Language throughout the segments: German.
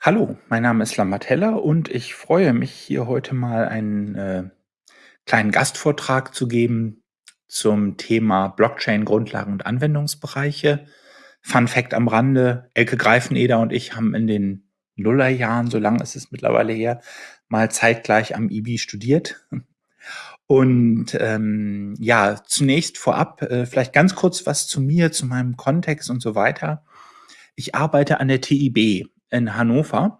Hallo, mein Name ist Lambert Heller und ich freue mich, hier heute mal einen äh, kleinen Gastvortrag zu geben zum Thema Blockchain, Grundlagen und Anwendungsbereiche. Fun Fact am Rande, Elke Greifeneder und ich haben in den Nullerjahren, so lange ist es mittlerweile her, mal zeitgleich am IBI studiert. Und ähm, ja, zunächst vorab äh, vielleicht ganz kurz was zu mir, zu meinem Kontext und so weiter. Ich arbeite an der TIB in Hannover.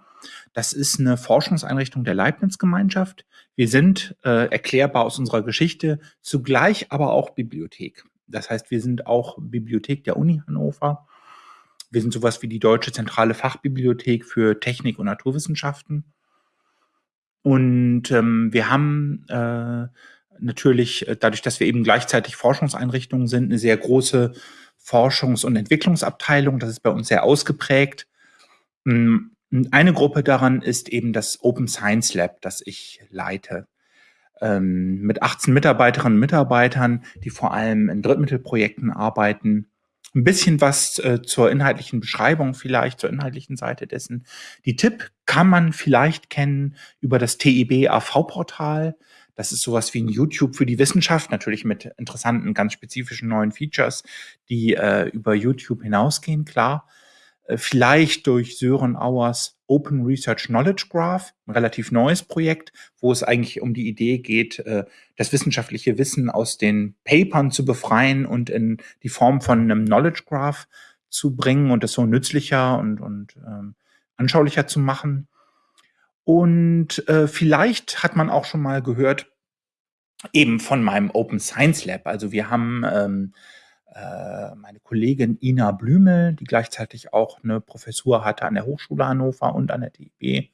Das ist eine Forschungseinrichtung der Leibniz-Gemeinschaft. Wir sind äh, erklärbar aus unserer Geschichte, zugleich aber auch Bibliothek. Das heißt, wir sind auch Bibliothek der Uni Hannover. Wir sind sowas wie die Deutsche Zentrale Fachbibliothek für Technik und Naturwissenschaften. Und ähm, wir haben äh, natürlich, äh, dadurch, dass wir eben gleichzeitig Forschungseinrichtungen sind, eine sehr große Forschungs- und Entwicklungsabteilung. Das ist bei uns sehr ausgeprägt. Hm, eine Gruppe daran ist eben das Open Science Lab, das ich leite. Ähm, mit 18 Mitarbeiterinnen und Mitarbeitern, die vor allem in Drittmittelprojekten arbeiten. Ein bisschen was äh, zur inhaltlichen Beschreibung vielleicht, zur inhaltlichen Seite dessen. Die Tipp kann man vielleicht kennen über das TIB AV-Portal. Das ist sowas wie ein YouTube für die Wissenschaft, natürlich mit interessanten, ganz spezifischen neuen Features, die äh, über YouTube hinausgehen, klar. Äh, vielleicht durch Sören Auers Open Research Knowledge Graph, ein relativ neues Projekt, wo es eigentlich um die Idee geht, äh, das wissenschaftliche Wissen aus den Papern zu befreien und in die Form von einem Knowledge Graph zu bringen und das so nützlicher und, und ähm, anschaulicher zu machen. Und äh, vielleicht hat man auch schon mal gehört, eben von meinem Open Science Lab. Also wir haben ähm, äh, meine Kollegin Ina Blümel, die gleichzeitig auch eine Professur hatte an der Hochschule Hannover und an der DIB.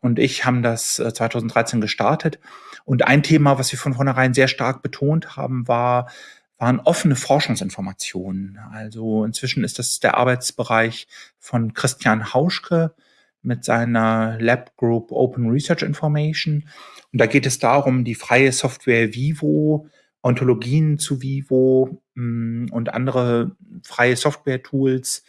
Und ich haben das 2013 äh, gestartet. Und ein Thema, was wir von vornherein sehr stark betont haben, war, waren offene Forschungsinformationen. Also inzwischen ist das der Arbeitsbereich von Christian Hauschke mit seiner Lab Group Open Research Information. Und da geht es darum, die freie Software Vivo Ontologien zu Vivo mh, hm, und andere freie Software-Tools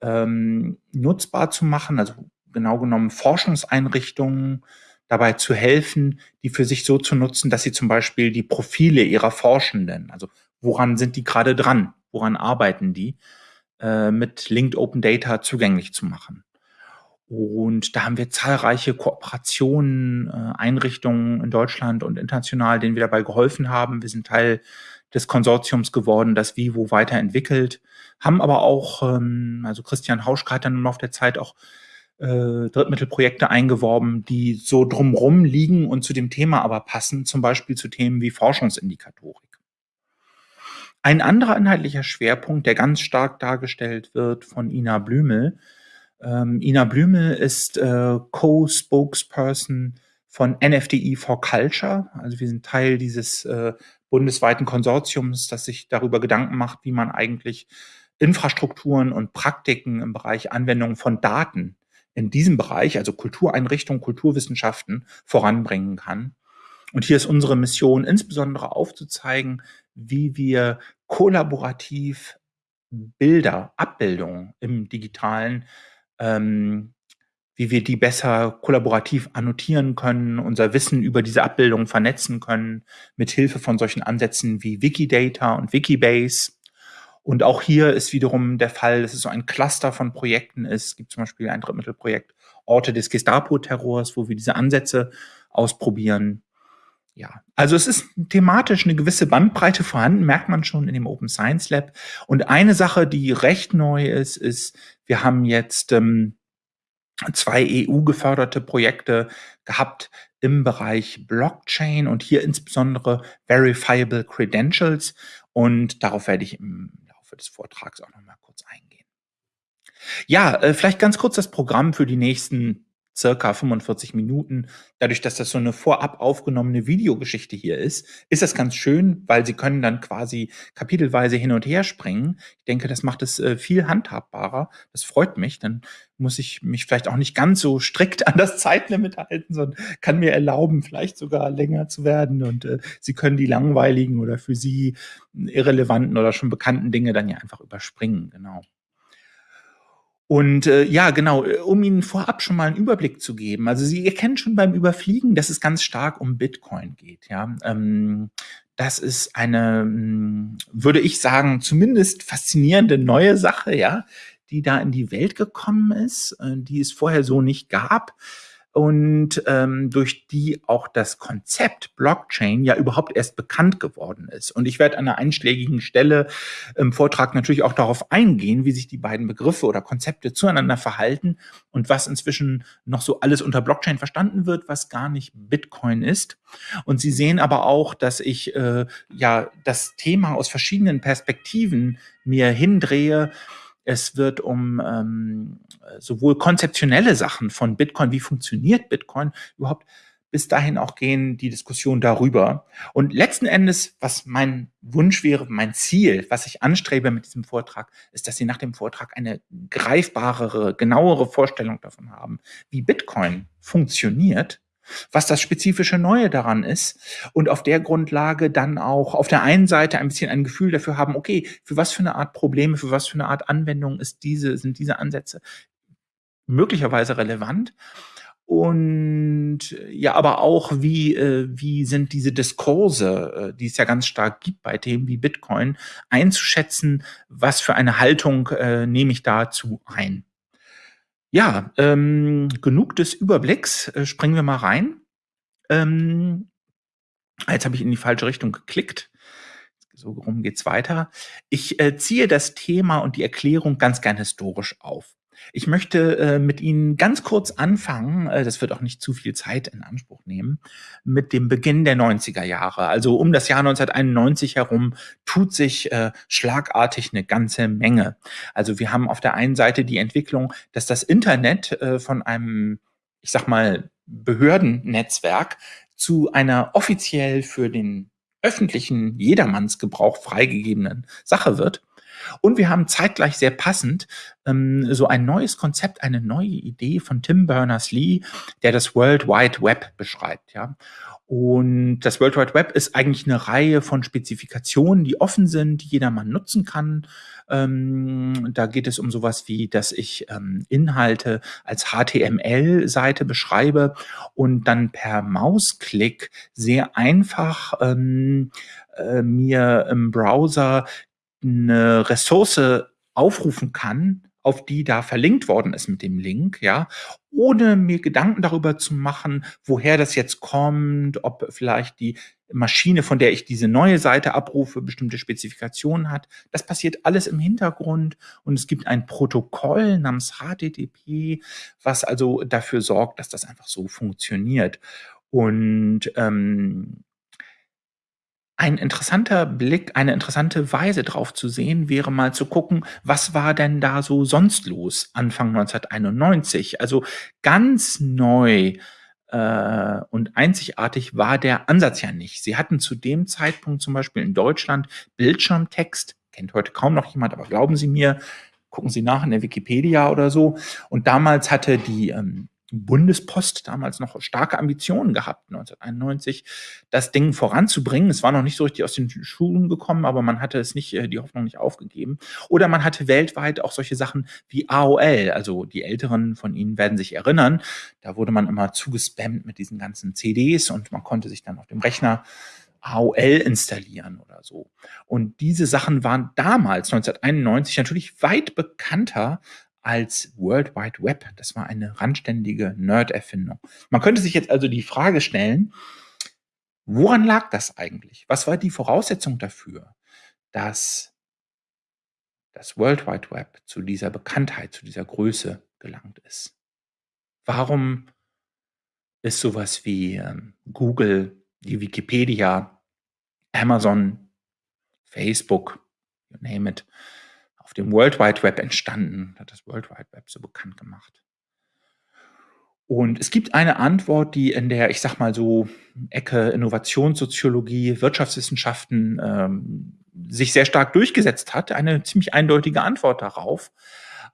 ähm, nutzbar zu machen, also genau genommen Forschungseinrichtungen dabei zu helfen, die für sich so zu nutzen, dass sie zum Beispiel die Profile ihrer Forschenden, also woran sind die gerade dran, woran arbeiten die, äh, mit Linked Open Data zugänglich zu machen. Und da haben wir zahlreiche Kooperationen, äh, Einrichtungen in Deutschland und international, denen wir dabei geholfen haben. Wir sind Teil des Konsortiums geworden, das Vivo weiterentwickelt, haben aber auch, ähm, also Christian Hauschka hat dann im der Zeit auch äh, Drittmittelprojekte eingeworben, die so drumrum liegen und zu dem Thema aber passen, zum Beispiel zu Themen wie Forschungsindikatorik. Ein anderer inhaltlicher Schwerpunkt, der ganz stark dargestellt wird von Ina Blümel, ähm, Ina Blümel ist äh, Co-Spokesperson von NFDI for Culture. Also wir sind Teil dieses äh, bundesweiten Konsortiums, das sich darüber Gedanken macht, wie man eigentlich Infrastrukturen und Praktiken im Bereich Anwendung von Daten in diesem Bereich, also Kultureinrichtungen, Kulturwissenschaften, voranbringen kann. Und hier ist unsere Mission insbesondere aufzuzeigen, wie wir kollaborativ Bilder, Abbildungen im digitalen ähm, wie wir die besser kollaborativ annotieren können, unser Wissen über diese Abbildung vernetzen können, mit Hilfe von solchen Ansätzen wie Wikidata und Wikibase. Und auch hier ist wiederum der Fall, dass es so ein Cluster von Projekten ist. Es gibt zum Beispiel ein Drittmittelprojekt Orte des Gestapo-Terrors, wo wir diese Ansätze ausprobieren. Ja, also es ist thematisch eine gewisse Bandbreite vorhanden, merkt man schon in dem Open Science Lab. Und eine Sache, die recht neu ist, ist, wir haben jetzt ähm, zwei EU-geförderte Projekte gehabt im Bereich Blockchain und hier insbesondere Verifiable Credentials. Und darauf werde ich im Laufe des Vortrags auch noch mal kurz eingehen. Ja, äh, vielleicht ganz kurz das Programm für die nächsten circa 45 Minuten. Dadurch, dass das so eine vorab aufgenommene Videogeschichte hier ist, ist das ganz schön, weil Sie können dann quasi kapitelweise hin und her springen. Ich denke, das macht es äh, viel handhabbarer. Das freut mich. Dann muss ich mich vielleicht auch nicht ganz so strikt an das Zeitlimit halten, sondern kann mir erlauben, vielleicht sogar länger zu werden. Und äh, Sie können die langweiligen oder für Sie irrelevanten oder schon bekannten Dinge dann ja einfach überspringen. Genau. Und, äh, ja, genau, äh, um Ihnen vorab schon mal 'n Überblick zu geben. Also, Sie erkennen schon beim Überfliegen, dass es ganz stark um Bitcoin geht, ja? Ähm, das ist eine, hm, würde ich sagen, zumindest faszinierende neue Sache, ja, die da in die Welt gekommen ist, äh, die es vorher so nicht gab und ähm, durch die auch das Konzept Blockchain ja überhaupt erst bekannt geworden ist. Und ich werde an einer einschlägigen Stelle im Vortrag natürlich auch darauf eingehen, wie sich die beiden Begriffe oder Konzepte zueinander verhalten und was inzwischen noch so alles unter Blockchain verstanden wird, was gar nicht Bitcoin ist. Und Sie sehen aber auch, dass ich äh, ja das Thema aus verschiedenen Perspektiven mir hindrehe, es wird um ähm, sowohl konzeptionelle Sachen von Bitcoin, wie funktioniert Bitcoin überhaupt, bis dahin auch gehen die Diskussion darüber. Und letzten Endes, was mein Wunsch wäre, mein Ziel, was ich anstrebe mit diesem Vortrag, ist, dass Sie nach dem Vortrag eine greifbarere, genauere Vorstellung davon haben, wie Bitcoin funktioniert was das spezifische Neue daran ist und auf der Grundlage dann auch auf der einen Seite ein bisschen ein Gefühl dafür haben, okay, für was für eine Art Probleme, für was für eine Art Anwendung ist diese, sind diese Ansätze möglicherweise relevant und ja, aber auch wie, äh, wie sind diese Diskurse, äh, die es ja ganz stark gibt bei Themen wie Bitcoin, einzuschätzen, was für eine Haltung äh, nehme ich dazu ein. Ja, ähm, genug des Überblicks. Äh, springen wir mal rein. Ähm, jetzt habe ich in die falsche Richtung geklickt. So rum geht's weiter. Ich äh, ziehe das Thema und die Erklärung ganz gern historisch auf. Ich möchte äh, mit Ihnen ganz kurz anfangen, äh, das wird auch nicht zu viel Zeit in Anspruch nehmen, mit dem Beginn der 90er Jahre. Also um das Jahr 1991 herum tut sich äh, schlagartig eine ganze Menge. Also wir haben auf der einen Seite die Entwicklung, dass das Internet äh, von einem, ich sag mal, Behördennetzwerk zu einer offiziell für den öffentlichen Jedermannsgebrauch freigegebenen Sache wird. Und wir haben zeitgleich sehr passend ähm, so ein neues Konzept, eine neue Idee von Tim Berners-Lee, der das World Wide Web beschreibt. Ja. Und das World Wide Web ist eigentlich eine Reihe von Spezifikationen, die offen sind, die jedermann nutzen kann. Ähm, da geht es um sowas wie, dass ich ähm, Inhalte als HTML-Seite beschreibe und dann per Mausklick sehr einfach ähm, äh, mir im Browser eine Ressource aufrufen kann, auf die da verlinkt worden ist mit dem Link, ja, ohne mir Gedanken darüber zu machen, woher das jetzt kommt, ob vielleicht die Maschine, von der ich diese neue Seite abrufe, bestimmte Spezifikationen hat. Das passiert alles im Hintergrund und es gibt ein Protokoll namens HTTP, was also dafür sorgt, dass das einfach so funktioniert. Und ähm, ein interessanter Blick, eine interessante Weise drauf zu sehen, wäre mal zu gucken, was war denn da so sonst los Anfang 1991? Also ganz neu äh, und einzigartig war der Ansatz ja nicht. Sie hatten zu dem Zeitpunkt zum Beispiel in Deutschland Bildschirmtext, kennt heute kaum noch jemand, aber glauben Sie mir, gucken Sie nach in der Wikipedia oder so. Und damals hatte die ähm, Bundespost damals noch starke Ambitionen gehabt, 1991, das Ding voranzubringen. Es war noch nicht so richtig aus den Schulen gekommen, aber man hatte es nicht, äh, die Hoffnung nicht aufgegeben. Oder man hatte weltweit auch solche Sachen wie AOL. Also die Älteren von Ihnen werden sich erinnern. Da wurde man immer zugespammt mit diesen ganzen CDs und man konnte sich dann auf dem Rechner AOL installieren oder so. Und diese Sachen waren damals, 1991, natürlich weit bekannter als World Wide Web. Das war eine randständige Nerd-Erfindung. Man könnte sich jetzt also die Frage stellen, woran lag das eigentlich? Was war die Voraussetzung dafür, dass das World Wide Web zu dieser Bekanntheit, zu dieser Größe gelangt ist? Warum ist sowas wie ähm, Google, die Wikipedia, Amazon, Facebook, you name it, dem World Wide Web entstanden, hat das World Wide Web so bekannt gemacht. Und es gibt eine Antwort, die in der, ich sag mal so, Ecke Innovationssoziologie, Wirtschaftswissenschaften ähm, sich sehr stark durchgesetzt hat. Eine ziemlich eindeutige Antwort darauf.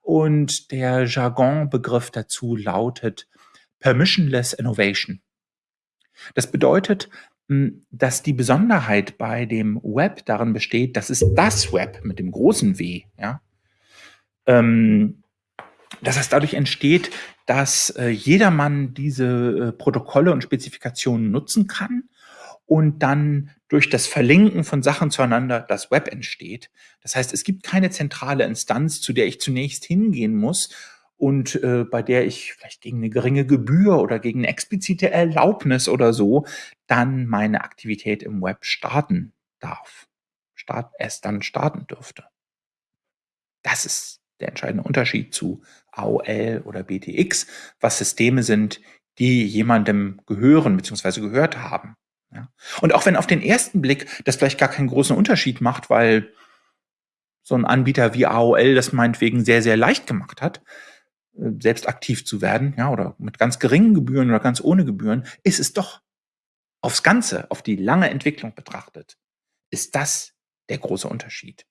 Und der Jargonbegriff dazu lautet Permissionless Innovation. Das bedeutet, hm, dass die Besonderheit bei dem Web darin besteht, dass es das Web mit dem großen W, ja, ähm, dass es dadurch entsteht, dass äh, jedermann diese äh, Protokolle und Spezifikationen nutzen kann und dann durch das Verlinken von Sachen zueinander das Web entsteht. Das heißt, es gibt keine zentrale Instanz, zu der ich zunächst hingehen muss und äh, bei der ich vielleicht gegen eine geringe Gebühr oder gegen eine explizite Erlaubnis oder so dann meine Aktivität im Web starten darf, start, erst dann starten dürfte. Das ist der entscheidende Unterschied zu AOL oder BTX, was Systeme sind, die jemandem gehören bzw. gehört haben. Ja. Und auch wenn auf den ersten Blick das vielleicht gar keinen großen Unterschied macht, weil so ein Anbieter wie AOL das meinetwegen sehr, sehr leicht gemacht hat, selbst aktiv zu werden, ja, oder mit ganz geringen Gebühren oder ganz ohne Gebühren, ist es doch aufs Ganze, auf die lange Entwicklung betrachtet, ist das der große Unterschied.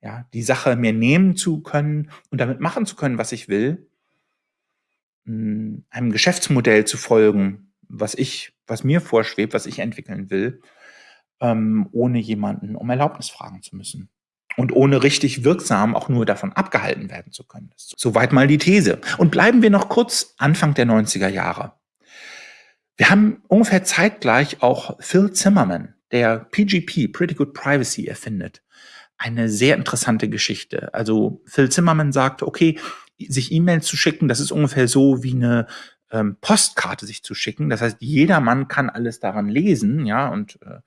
Ja, die Sache mir nehmen zu können und damit machen zu können, was ich will, hm, einem Geschäftsmodell zu folgen, was ich, was mir vorschwebt, was ich entwickeln will, ähm, ohne jemanden um Erlaubnis fragen zu müssen. Und ohne richtig wirksam auch nur davon abgehalten werden zu können. Soweit mal die These. Und bleiben wir noch kurz Anfang der 90er Jahre. Wir haben ungefähr zeitgleich auch Phil Zimmerman, der PGP, Pretty Good Privacy, erfindet. Eine sehr interessante Geschichte. Also Phil Zimmerman sagt, okay, sich E-Mails zu schicken, das ist ungefähr so wie eine ähm, Postkarte sich zu schicken. Das heißt, jeder Mann kann alles daran lesen, ja, und äh,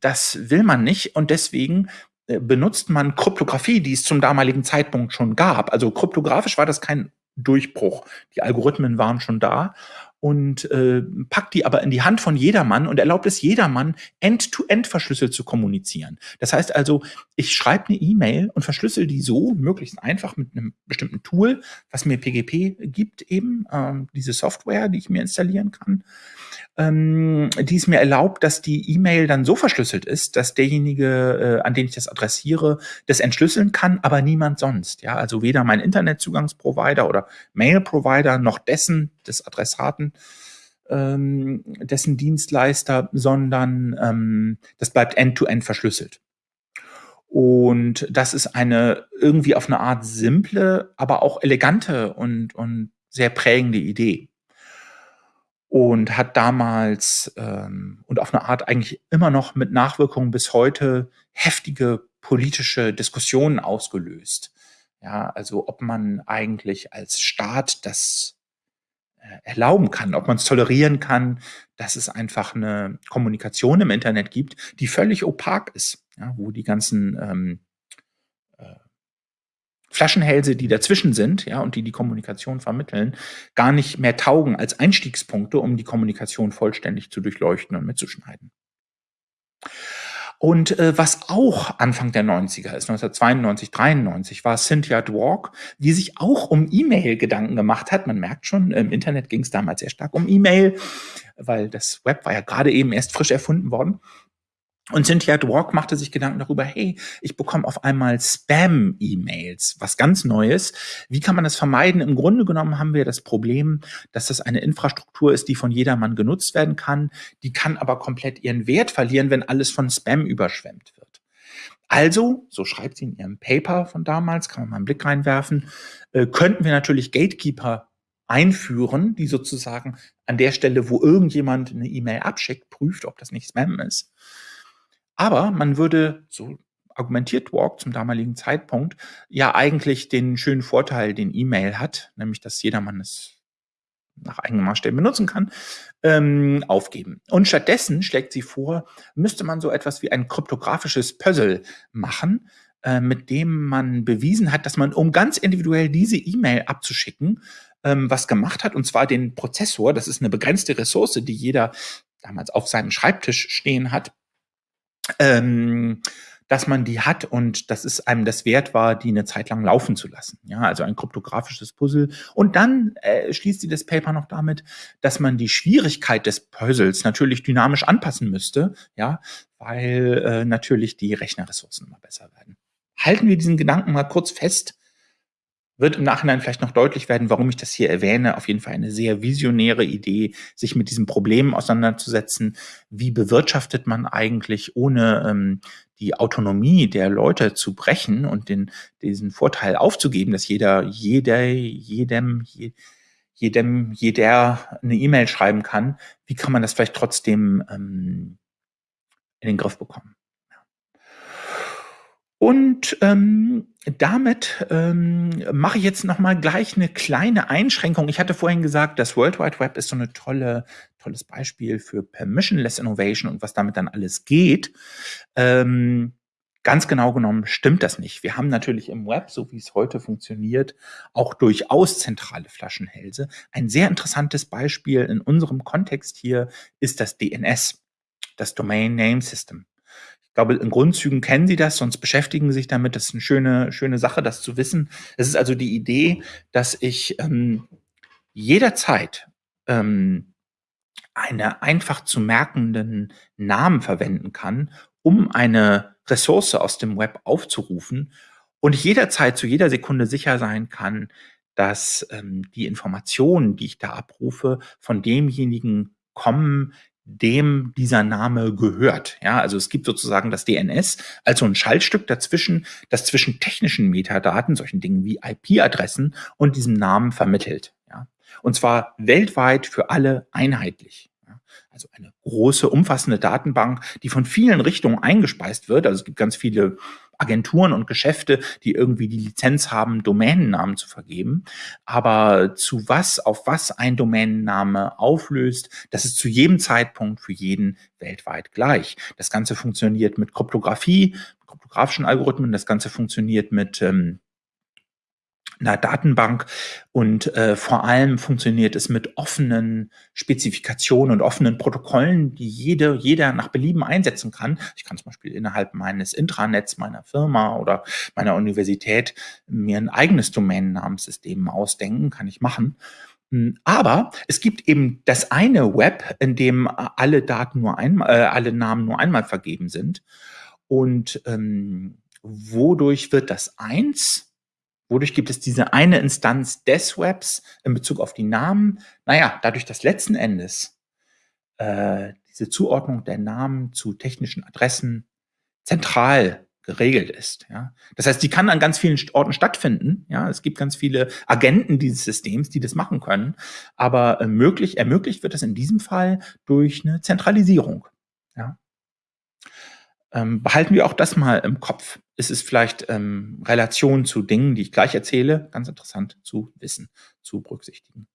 das will man nicht. Und deswegen äh, benutzt man Kryptographie, die es zum damaligen Zeitpunkt schon gab. Also kryptografisch war das kein Durchbruch. Die Algorithmen waren schon da und äh, packt die aber in die Hand von jedermann und erlaubt es jedermann, end-to-end verschlüsselt zu kommunizieren. Das heißt also, ich schreibe eine E-Mail und verschlüssel die so, möglichst einfach mit einem bestimmten Tool, was mir PGP gibt eben, ähm, diese Software, die ich mir installieren kann, ähm, die es mir erlaubt, dass die E-Mail dann so verschlüsselt ist, dass derjenige, äh, an den ich das adressiere, das entschlüsseln kann, aber niemand sonst. Ja, also weder mein Internetzugangsprovider oder Mail-Provider noch dessen, des Adressaten, ähm, dessen Dienstleister, sondern ähm, das bleibt end-to-end -end verschlüsselt. Und das ist eine irgendwie auf eine Art simple, aber auch elegante und, und sehr prägende Idee. Und hat damals ähm, und auf eine Art eigentlich immer noch mit Nachwirkungen bis heute heftige politische Diskussionen ausgelöst. Ja, also ob man eigentlich als Staat das äh, erlauben kann, ob man es tolerieren kann, dass es einfach eine Kommunikation im Internet gibt, die völlig opak ist, ja, wo die ganzen ähm, äh, Flaschenhälse, die dazwischen sind, ja, und die die Kommunikation vermitteln, gar nicht mehr taugen als Einstiegspunkte, um die Kommunikation vollständig zu durchleuchten und mitzuschneiden. Und äh, was auch Anfang der 90er ist, 1992, 93, war Cynthia Dwork, die sich auch um E-Mail Gedanken gemacht hat. Man merkt schon, im Internet ging es damals sehr stark um E-Mail, weil das Web war ja gerade eben erst frisch erfunden worden. Und Cynthia Dwork machte sich Gedanken darüber, hey, ich bekomme auf einmal Spam-E-Mails, was ganz Neues. Wie kann man das vermeiden? Im Grunde genommen haben wir das Problem, dass das eine Infrastruktur ist, die von jedermann genutzt werden kann. Die kann aber komplett ihren Wert verlieren, wenn alles von Spam überschwemmt wird. Also, so schreibt sie in ihrem Paper von damals, kann man mal einen Blick reinwerfen, äh, könnten wir natürlich Gatekeeper einführen, die sozusagen an der Stelle, wo irgendjemand eine E-Mail abschickt, prüft, ob das nicht Spam ist. Aber man würde, so argumentiert Walk zum damaligen Zeitpunkt, ja eigentlich den schönen Vorteil, den E-Mail hat, nämlich dass jedermann es nach eigenen Maßstäben benutzen kann, ähm, aufgeben. Und stattdessen schlägt sie vor, müsste man so etwas wie ein kryptografisches Puzzle machen, äh, mit dem man bewiesen hat, dass man, um ganz individuell diese E-Mail abzuschicken, ähm, was gemacht hat, und zwar den Prozessor, das ist eine begrenzte Ressource, die jeder damals auf seinem Schreibtisch stehen hat, ähm, dass man die hat und dass es einem das wert war, die eine Zeit lang laufen zu lassen. Ja, also ein kryptografisches Puzzle. Und dann äh, schließt sie das Paper noch damit, dass man die Schwierigkeit des Puzzles natürlich dynamisch anpassen müsste, ja, weil äh, natürlich die Rechnerressourcen immer besser werden. Halten wir diesen Gedanken mal kurz fest. Wird im Nachhinein vielleicht noch deutlich werden, warum ich das hier erwähne. Auf jeden Fall eine sehr visionäre Idee, sich mit diesem Problem auseinanderzusetzen. Wie bewirtschaftet man eigentlich, ohne ähm, die Autonomie der Leute zu brechen und den, diesen Vorteil aufzugeben, dass jeder, jeder, jedem, jedem, jeder eine E-Mail schreiben kann. Wie kann man das vielleicht trotzdem ähm, in den Griff bekommen? Und ähm, damit ähm, mache ich jetzt noch mal gleich eine kleine Einschränkung. Ich hatte vorhin gesagt, das World Wide Web ist so eine tolle, tolles Beispiel für Permissionless Innovation und was damit dann alles geht. Ähm, ganz genau genommen stimmt das nicht. Wir haben natürlich im Web, so wie es heute funktioniert, auch durchaus zentrale Flaschenhälse. Ein sehr interessantes Beispiel in unserem Kontext hier ist das DNS, das Domain Name System. Ich glaube, in Grundzügen kennen Sie das, sonst beschäftigen Sie sich damit. Das ist eine schöne, schöne Sache, das zu wissen. Es ist also die Idee, dass ich ähm, jederzeit ähm, eine einfach zu merkenden Namen verwenden kann, um eine Ressource aus dem Web aufzurufen und ich jederzeit zu jeder Sekunde sicher sein kann, dass ähm, die Informationen, die ich da abrufe, von demjenigen kommen, dem dieser Name gehört. Ja, also es gibt sozusagen das DNS als so ein Schaltstück dazwischen, das zwischen technischen Metadaten, solchen Dingen wie IP-Adressen und diesem Namen vermittelt. Ja, und zwar weltweit für alle einheitlich. Also eine große, umfassende Datenbank, die von vielen Richtungen eingespeist wird. Also es gibt ganz viele Agenturen und Geschäfte, die irgendwie die Lizenz haben, Domänennamen zu vergeben. Aber zu was, auf was ein Domänenname auflöst, das ist zu jedem Zeitpunkt für jeden weltweit gleich. Das Ganze funktioniert mit Kryptographie, kryptografischen Algorithmen. Das Ganze funktioniert mit ähm, einer Datenbank und äh, vor allem funktioniert es mit offenen Spezifikationen und offenen Protokollen, die jede, jeder nach Belieben einsetzen kann. Ich kann zum Beispiel innerhalb meines Intranets meiner Firma oder meiner Universität mir ein eigenes Domänennamenssystem ausdenken, kann ich machen. Hm, aber es gibt eben das eine Web, in dem alle Daten nur einmal, äh, alle Namen nur einmal vergeben sind. Und ähm, wodurch wird das eins? Wodurch gibt es diese eine Instanz des Webs in Bezug auf die Namen? Naja, dadurch, dass letzten Endes äh, diese Zuordnung der Namen zu technischen Adressen zentral geregelt ist. Ja. Das heißt, die kann an ganz vielen Orten stattfinden. Ja. Es gibt ganz viele Agenten dieses Systems, die das machen können. Aber äh, möglich, ermöglicht wird das in diesem Fall durch eine Zentralisierung. Ja. Ähm, behalten wir auch das mal im Kopf. Es ist vielleicht ähm, Relation zu Dingen, die ich gleich erzähle, ganz interessant zu wissen, zu berücksichtigen.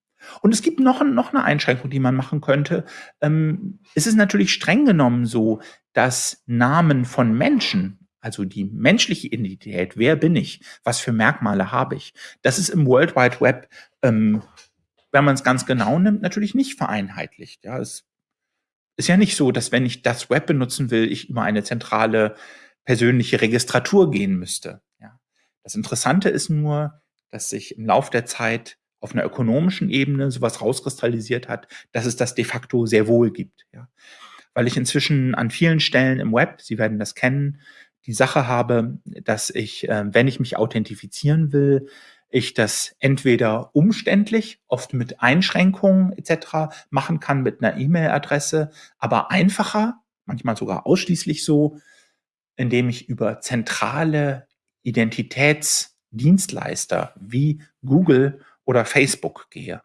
Und es gibt noch, noch eine Einschränkung, die man machen könnte. Ähm, es ist natürlich streng genommen so, dass Namen von Menschen, also die menschliche Identität, wer bin ich, was für Merkmale habe ich, das ist im World Wide Web, ähm, wenn man es ganz genau nimmt, natürlich nicht vereinheitlicht. Ja, es ist ja nicht so, dass wenn ich das Web benutzen will, ich über eine zentrale persönliche Registratur gehen müsste. Ja. Das Interessante ist nur, dass sich im Laufe der Zeit auf einer ökonomischen Ebene sowas rauskristallisiert hat, dass es das de facto sehr wohl gibt. Ja. Weil ich inzwischen an vielen Stellen im Web, Sie werden das kennen, die Sache habe, dass ich, äh, wenn ich mich authentifizieren will, ich das entweder umständlich, oft mit Einschränkungen etc. machen kann mit einer E-Mail-Adresse, aber einfacher, manchmal sogar ausschließlich so, indem ich über zentrale Identitätsdienstleister wie Google oder Facebook gehe.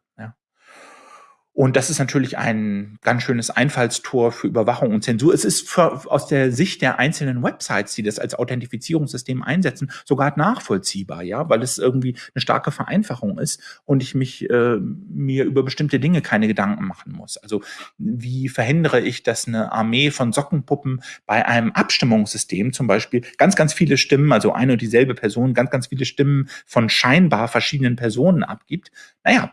Und das ist natürlich ein ganz schönes Einfallstor für Überwachung und Zensur. Es ist für, aus der Sicht der einzelnen Websites, die das als Authentifizierungssystem einsetzen, sogar nachvollziehbar, ja, weil es irgendwie eine starke Vereinfachung ist und ich mich äh, mir über bestimmte Dinge keine Gedanken machen muss. Also wie verhindere ich, dass eine Armee von Sockenpuppen bei einem Abstimmungssystem zum Beispiel ganz, ganz viele Stimmen, also eine und dieselbe Person, ganz, ganz viele Stimmen von scheinbar verschiedenen Personen abgibt? Naja,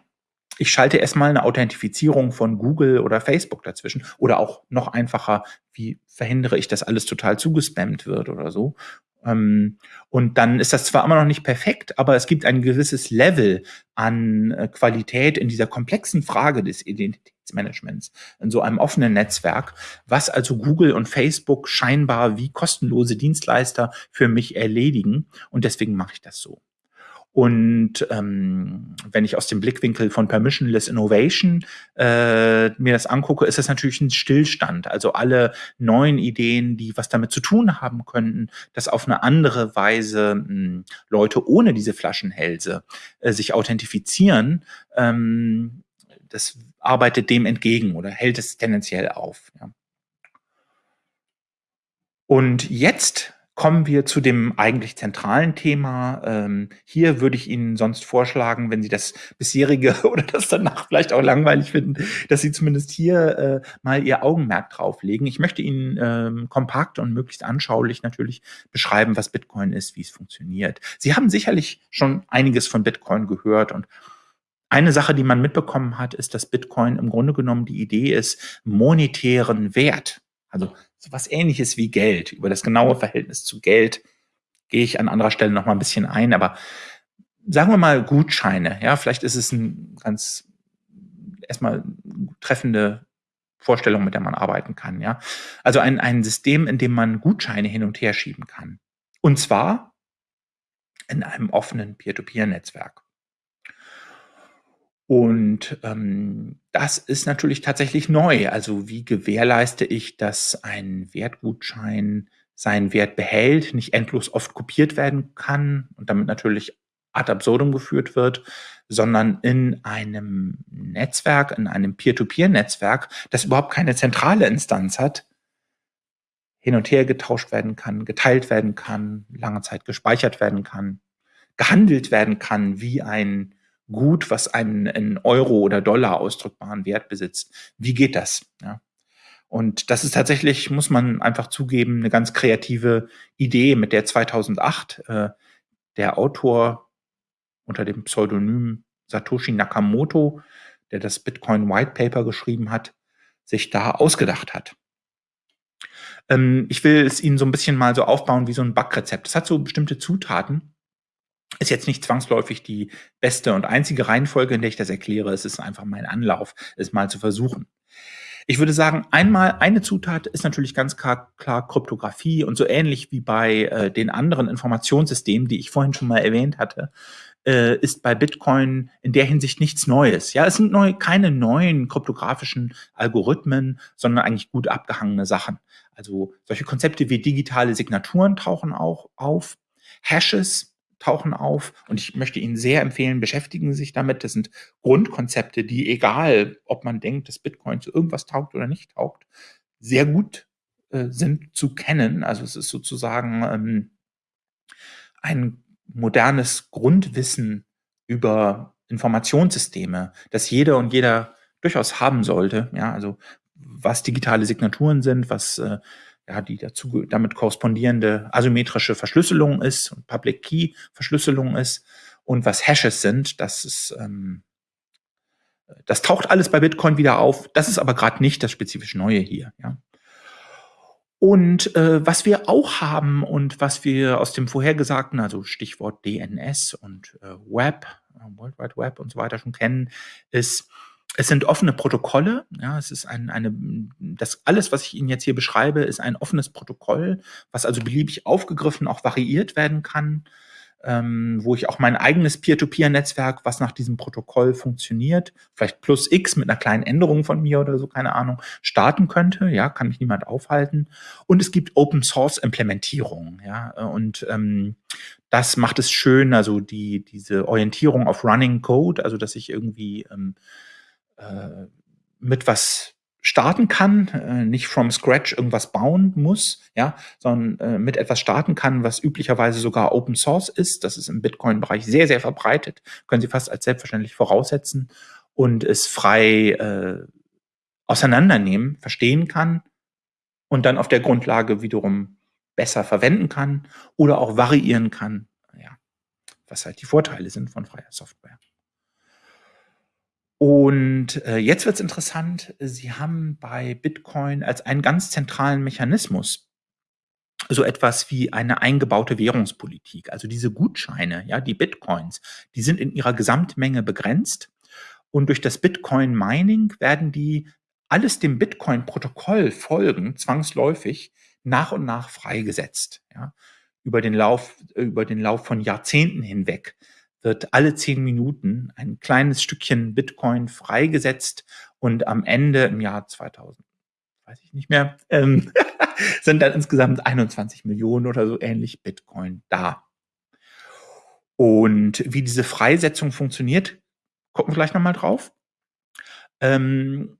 ich schalte erstmal eine Authentifizierung von Google oder Facebook dazwischen oder auch noch einfacher, wie verhindere ich, dass alles total zugespammt wird oder so. Ähm, und dann ist das zwar immer noch nicht perfekt, aber es gibt ein gewisses Level an äh, Qualität in dieser komplexen Frage des Identitätsmanagements in so einem offenen Netzwerk, was also Google und Facebook scheinbar wie kostenlose Dienstleister für mich erledigen. Und deswegen mache ich das so. Und ähm, wenn ich aus dem Blickwinkel von Permissionless Innovation äh, mir das angucke, ist das natürlich ein Stillstand. Also alle neuen Ideen, die was damit zu tun haben könnten, dass auf eine andere Weise mh, hm, Leute ohne diese Flaschenhälse äh, sich authentifizieren, ähm, das arbeitet dem entgegen oder hält es tendenziell auf. Ja. Und jetzt Kommen wir zu dem eigentlich zentralen Thema. Ähm, hier würde ich Ihnen sonst vorschlagen, wenn Sie das bisherige oder das danach vielleicht auch langweilig finden, dass Sie zumindest hier äh, mal Ihr Augenmerk drauflegen. Ich möchte Ihnen ähm, kompakt und möglichst anschaulich natürlich beschreiben, was Bitcoin ist, wie es funktioniert. Sie haben sicherlich schon einiges von Bitcoin gehört und eine Sache, die man mitbekommen hat, ist, dass Bitcoin im Grunde genommen die Idee ist, monetären Wert, also so was ähnliches wie Geld. Über das genaue Verhältnis zu Geld gehe ich an anderer Stelle noch mal ein bisschen ein, aber sagen wir mal Gutscheine. Ja, vielleicht ist es ein ganz erstmal treffende Vorstellung, mit der man arbeiten kann. Ja, also ein, ein System, in dem man Gutscheine hin und her schieben kann. Und zwar in einem offenen Peer-to-Peer-Netzwerk. Und ähm, das ist natürlich tatsächlich neu. Also wie gewährleiste ich, dass ein Wertgutschein seinen Wert behält, nicht endlos oft kopiert werden kann und damit natürlich ad absurdum geführt wird, sondern in einem Netzwerk, in einem Peer-to-Peer-Netzwerk, das überhaupt keine zentrale Instanz hat, hin und her getauscht werden kann, geteilt werden kann, lange Zeit gespeichert werden kann, gehandelt werden kann wie ein Gut, was einen in Euro oder Dollar ausdrückbaren Wert besitzt. Wie geht das? Ja. Und das ist tatsächlich, muss man einfach zugeben, eine ganz kreative Idee, mit der 2008 äh, der Autor unter dem Pseudonym Satoshi Nakamoto, der das Bitcoin White Paper geschrieben hat, sich da ausgedacht hat. Ähm, ich will es Ihnen so ein bisschen mal so aufbauen wie so ein Backrezept. Es hat so bestimmte Zutaten, ist jetzt nicht zwangsläufig die beste und einzige Reihenfolge, in der ich das erkläre. Es ist einfach mein Anlauf, es mal zu versuchen. Ich würde sagen, einmal eine Zutat ist natürlich ganz klar, klar Kryptographie und so ähnlich wie bei äh, den anderen Informationssystemen, die ich vorhin schon mal erwähnt hatte, äh, ist bei Bitcoin in der Hinsicht nichts Neues. Ja, es sind neu, keine neuen kryptografischen Algorithmen, sondern eigentlich gut abgehangene Sachen. Also solche Konzepte wie digitale Signaturen tauchen auch auf. Hashes tauchen auf und ich möchte Ihnen sehr empfehlen, beschäftigen Sie sich damit. Das sind Grundkonzepte, die, egal ob man denkt, dass Bitcoin zu irgendwas taugt oder nicht taugt, sehr gut äh, sind zu kennen. Also es ist sozusagen ähm, ein modernes Grundwissen über Informationssysteme, das jeder und jeder durchaus haben sollte. Ja, also was digitale Signaturen sind, was äh, ja, die dazu damit korrespondierende asymmetrische Verschlüsselung ist und Public Key Verschlüsselung ist und was Hashes sind, das ist ähm, das taucht alles bei Bitcoin wieder auf. Das ist aber gerade nicht das spezifisch Neue hier. Ja. Und äh, was wir auch haben und was wir aus dem vorhergesagten, also Stichwort DNS und äh, Web, äh, World Wide Web und so weiter schon kennen, ist es sind offene Protokolle. Ja, es ist ein, eine, das alles, was ich Ihnen jetzt hier beschreibe, ist ein offenes Protokoll, was also beliebig aufgegriffen, auch variiert werden kann, ähm, wo ich auch mein eigenes Peer-to-Peer-Netzwerk, was nach diesem Protokoll funktioniert, vielleicht plus X mit einer kleinen Änderung von mir oder so, keine Ahnung, starten könnte. Ja, kann mich niemand aufhalten. Und es gibt Open-Source-Implementierungen. Ja, und ähm, das macht es schön, also die, diese Orientierung auf Running Code, also dass ich irgendwie ähm, äh, mit was starten kann, äh, nicht from scratch irgendwas bauen muss, ja, sondern äh, mit etwas starten kann, was üblicherweise sogar Open Source ist. Das ist im Bitcoin-Bereich sehr, sehr verbreitet, können Sie fast als selbstverständlich voraussetzen und es frei äh, auseinandernehmen, verstehen kann und dann auf der Grundlage wiederum besser verwenden kann oder auch variieren kann, ja, was halt die Vorteile sind von freier Software. Und äh, jetzt wird's interessant. Sie haben bei Bitcoin als einen ganz zentralen Mechanismus so etwas wie eine eingebaute Währungspolitik. Also diese Gutscheine, ja, die Bitcoins, die sind in ihrer Gesamtmenge begrenzt. Und durch das Bitcoin-Mining werden die alles dem Bitcoin-Protokoll folgen, zwangsläufig nach und nach freigesetzt. Ja. Über den Lauf, über den Lauf von Jahrzehnten hinweg wird alle zehn Minuten ein kleines Stückchen Bitcoin freigesetzt und am Ende im Jahr 2000, weiß ich nicht mehr, ähm, sind dann insgesamt 21 Millionen oder so ähnlich Bitcoin da. Und wie diese Freisetzung funktioniert, gucken wir gleich nochmal drauf. Ähm,